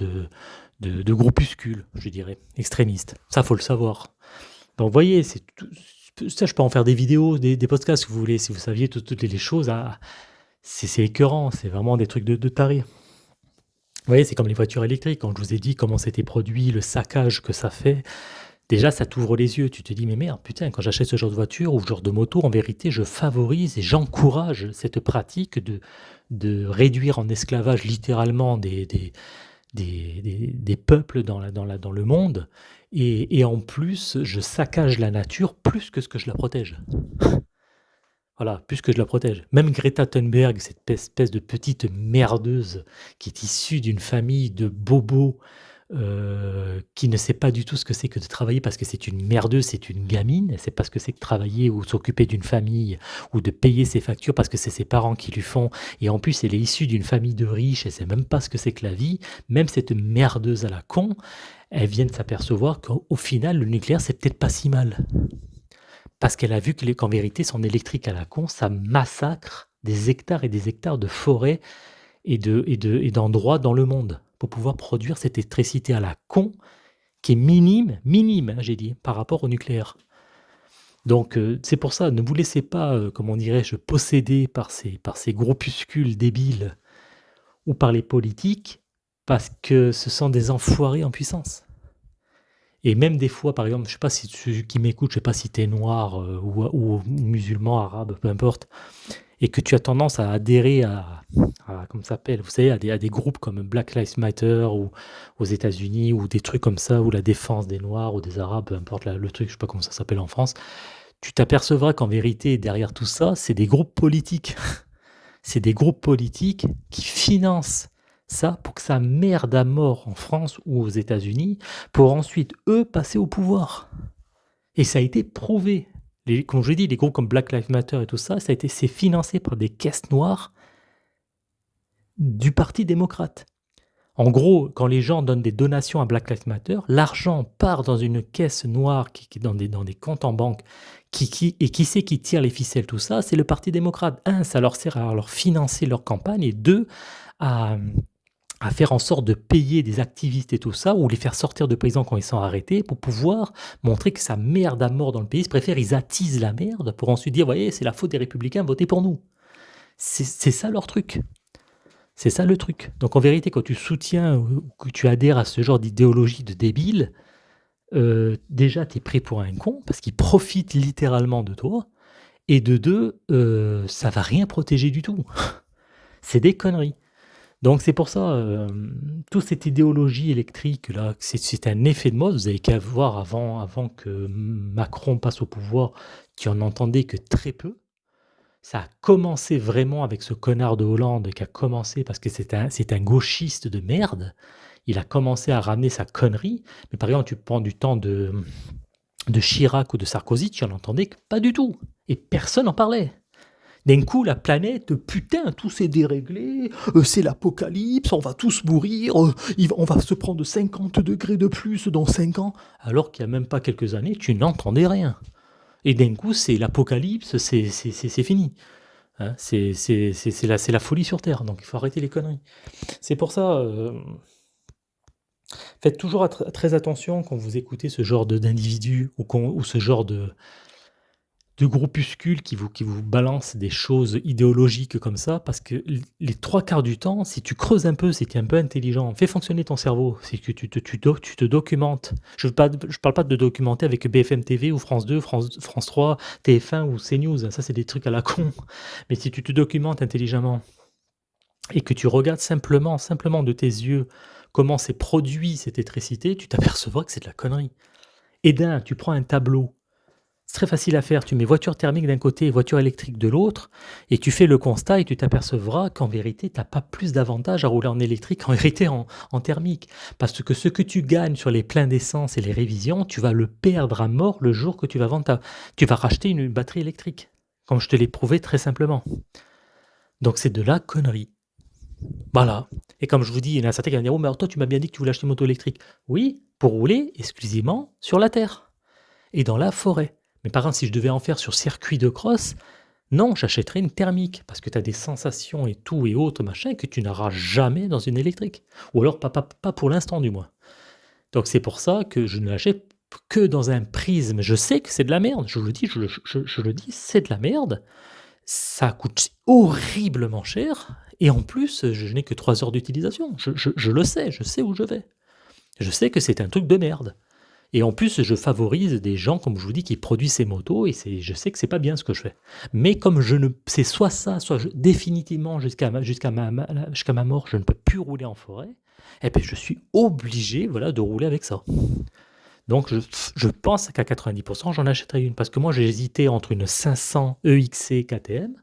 de, de, groupuscules, je dirais, extrémistes. Ça, faut le savoir. Donc voyez, c'est ça, je peux en faire des vidéos, des, des podcasts si vous voulez, si vous saviez toutes, les choses. C'est écœurant, c'est vraiment des trucs de, de taré. Vous voyez, c'est comme les voitures électriques. Quand je vous ai dit comment c'était produit, le saccage que ça fait, déjà ça t'ouvre les yeux. Tu te dis, mais merde, putain, quand j'achète ce genre de voiture ou ce genre de moto, en vérité, je favorise et j'encourage cette pratique de, de réduire en esclavage littéralement des, des, des, des, peuples dans, la, dans, la, dans le monde. Et, et, en plus, je saccage la nature plus que ce que je la protège. voilà, plus que je la protège. Même Greta Thunberg, cette espèce de petite merdeuse qui est issue d'une famille de bobos euh, qui ne sait pas du tout ce que c'est que de travailler parce que c'est une merdeuse, c'est une gamine, elle sait pas ce que c'est que travailler ou s'occuper d'une famille ou de payer ses factures parce que c'est ses parents qui lui font. Et en plus elle est issue d'une famille de riches, elle sait même pas ce que c'est que la vie, même cette merdeuse à la con, elle vient de s'apercevoir qu'au final le nucléaire c'est peut-être pas si mal. Parce qu'elle a vu qu'en vérité son électrique à la con, ça massacre des hectares et des hectares de forêts et d'endroits dans le monde pour pouvoir produire cette électricité à la con qui est minime, minime, hein, j'ai dit, par rapport au nucléaire. Donc euh, c'est pour ça, ne vous laissez pas, euh, comment dirais-je, posséder par ces, par ces groupuscules débiles ou par les politiques, parce que ce sont des enfoirés en puissance. Et même des fois, par exemple, je sais pas si tu qui m'écoute, je sais pas si tu es noir euh, ou, ou, musulman, arabe, peu importe, et que tu as tendance à adhérer à, comment ça s'appelle, vous savez, à des, à des, groupes comme Black Lives Matter ou aux États-Unis ou des trucs comme ça, ou la défense des Noirs ou des Arabes, peu importe le truc, je sais pas comment ça s'appelle en France, tu t'apercevras qu'en vérité, derrière tout ça, c'est des groupes politiques. c'est des groupes politiques qui financent ça pour que ça merde à mort en France ou aux États-Unis, pour ensuite, eux, passer au pouvoir. Et ça a été prouvé comme je l'ai dit, les groupes comme Black Lives Matter et tout ça, ça a été c'est financé par des caisses noires du Parti démocrate. En gros, quand les gens donnent des donations à Black Lives Matter, l'argent part dans une caisse noire qui, est dans des, comptes en banque. Qui, qui, et qui c'est qui tire les ficelles, tout ça C'est le Parti démocrate. Un, ça leur sert à leur financer leur campagne. Et deux, à, à faire en sorte de payer des activistes et tout ça, ou les faire sortir de prison quand ils sont arrêtés, pour pouvoir montrer que ça merde à mort dans le pays. Ils préfèrent, ils attisent la merde pour ensuite dire, voyez, c'est la faute des républicains, votez pour nous. C'est ça leur truc. C'est ça le truc. Donc en vérité, quand tu soutiens ou que tu adhères à ce genre d'idéologie de débile, euh, déjà, tu es pris pour un con, parce qu'ils profitent littéralement de toi, et de deux, euh, ça va rien protéger du tout. c'est des conneries. Donc c'est pour ça, euh, toute cette idéologie électrique là, c'est un effet de mode. Vous avez qu'à voir avant, avant que Macron passe au pouvoir, qui en entendait que très peu. Ça a commencé vraiment avec ce connard de Hollande qui a commencé parce que c'est un, un gauchiste de merde. Il a commencé à ramener sa connerie. Mais par exemple, tu prends du temps de, de Chirac ou de Sarkozy, tu en entendais pas du tout. Et personne n'en parlait. D'un coup, la planète, putain, tout s'est déréglé, euh, c'est l'apocalypse, on va tous mourir, euh, on va se prendre 50 degrés de plus dans 5 ans, alors qu'il n'y a même pas quelques années, tu n'entendais rien. Et d'un coup, c'est l'apocalypse, c'est fini. Hein, c'est la, la, folie sur Terre, donc il faut arrêter les conneries. C'est pour ça, euh, faites toujours très attention quand vous écoutez ce genre d'individus ou, ou ce genre de, de groupuscules qui vous, qui vous balancent des choses idéologiques comme ça, parce que les trois quarts du temps, si tu creuses un peu, si tu es un peu intelligent, fais fonctionner ton cerveau, que tu te, tu, tu te documentes. Je ne parle pas de documenter avec BFM TV ou France 2, France, France 3, TF1 ou CNews, ça c'est des trucs à la con. Mais si tu te documentes intelligemment et que tu regardes simplement, simplement de tes yeux comment s'est produit cette électricité, tu t'apercevras que c'est de la connerie. Et d'un, tu prends un tableau c'est très facile à faire. Tu mets voiture thermique d'un côté et voiture électrique de l'autre, et tu fais le constat et tu t'apercevras qu'en vérité, tu n'as pas plus d'avantage à rouler en électrique qu'en vérité en, thermique. Parce que ce que tu gagnes sur les pleins d'essence et les révisions, tu vas le perdre à mort le jour que tu vas vendre Tu vas racheter une batterie électrique, comme je te l'ai prouvé très simplement. Donc c'est de la connerie. Voilà. Et comme je vous dis, il y en a certains qui vont dire Oh, mais toi, tu m'as bien dit que tu voulais acheter une moto électrique. Oui, pour rouler exclusivement sur la terre et dans la forêt. Mais par exemple, si je devais en faire sur circuit de cross, non, j'achèterais une thermique, parce que tu as des sensations et tout et autres, machin, que tu n'auras jamais dans une électrique. Ou alors pas, pas, pour l'instant du moins. Donc c'est pour ça que je ne l'achète que dans un prisme. Je sais que c'est de la merde, je le dis, je, je le dis, c'est de la merde. Ça coûte horriblement cher, et en plus, je n'ai que 3 heures d'utilisation. je le sais, je sais où je vais. Je sais que c'est un truc de merde. Et en plus, je favorise des gens, comme je vous dis, qui produisent ces motos, et je sais que c'est pas bien ce que je fais. Mais comme je ne, c'est soit ça, soit définitivement jusqu'à ma, ma, ma mort, je ne peux plus rouler en forêt, et eh puis je suis obligé, voilà, de rouler avec ça. Donc je, je pense qu'à 90%, j'en achèterai une, parce que moi j'ai hésité entre une 500 EXC KTM,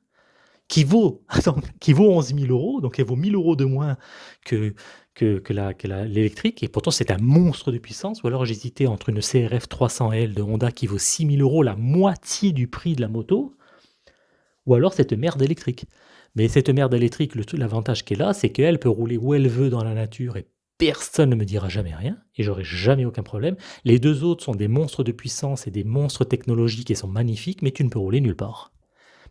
qui vaut, qui vaut 11 000 euros, donc elle vaut 1000 euros de moins que, que, que l'électrique, et pourtant c'est un monstre de puissance. Ou alors j'hésitais entre une CRF 300L de Honda qui vaut 6 000 euros, la moitié du prix de la moto, ou alors cette merde électrique. Mais cette merde électrique, l'avantage qu'elle a, c'est qu'elle peut rouler où elle veut dans la nature et personne ne me dira jamais rien et j'aurai jamais aucun problème. Les deux autres sont des monstres de puissance et des monstres technologiques et sont magnifiques, mais tu ne peux rouler nulle part.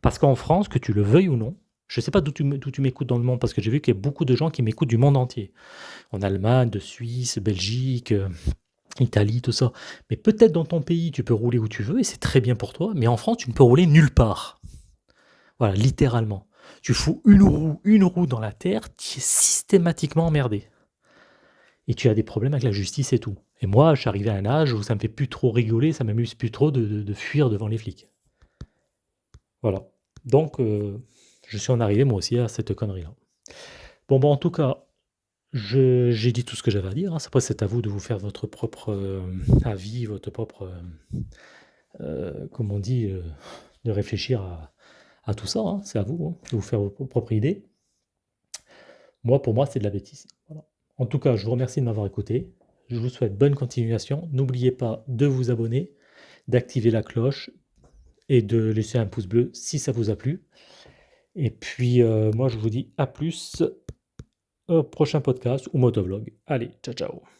Parce qu'en France, que tu le veuilles ou non, je ne sais pas d'où tu m'écoutes dans le monde, parce que j'ai vu qu'il y a beaucoup de gens qui m'écoutent du monde entier. En Allemagne, de Suisse, Belgique, euh, Italie, tout ça. Mais peut-être dans ton pays, tu peux rouler où tu veux, et c'est très bien pour toi, mais en France, tu ne peux rouler nulle part. Voilà, littéralement. Tu fous une roue, une roue dans la terre, tu es systématiquement emmerdé. Et tu as des problèmes avec la justice et tout. Et moi, je suis arrivé à un âge où ça me fait plus trop rigoler, ça m'amuse plus trop de, fuir devant les flics. Voilà. Donc, euh, je suis en arrivé moi aussi à cette connerie-là. Bon, bon, en tout cas, j'ai dit tout ce que j'avais à dire. Hein. Après, c'est à vous de vous faire votre propre euh, avis, votre propre, euh, comment on dit, de réfléchir à, à tout ça. Hein. C'est à vous hein, de vous faire vos propres idées. Moi, pour moi, c'est de la bêtise. En tout cas, je vous remercie de m'avoir écouté. Je vous souhaite bonne continuation. N'oubliez pas de vous abonner, d'activer la cloche et de laisser un pouce bleu si ça vous a plu. Et puis, euh, moi, je vous dis à plus prochain podcast ou motovlog. Allez, ciao, ciao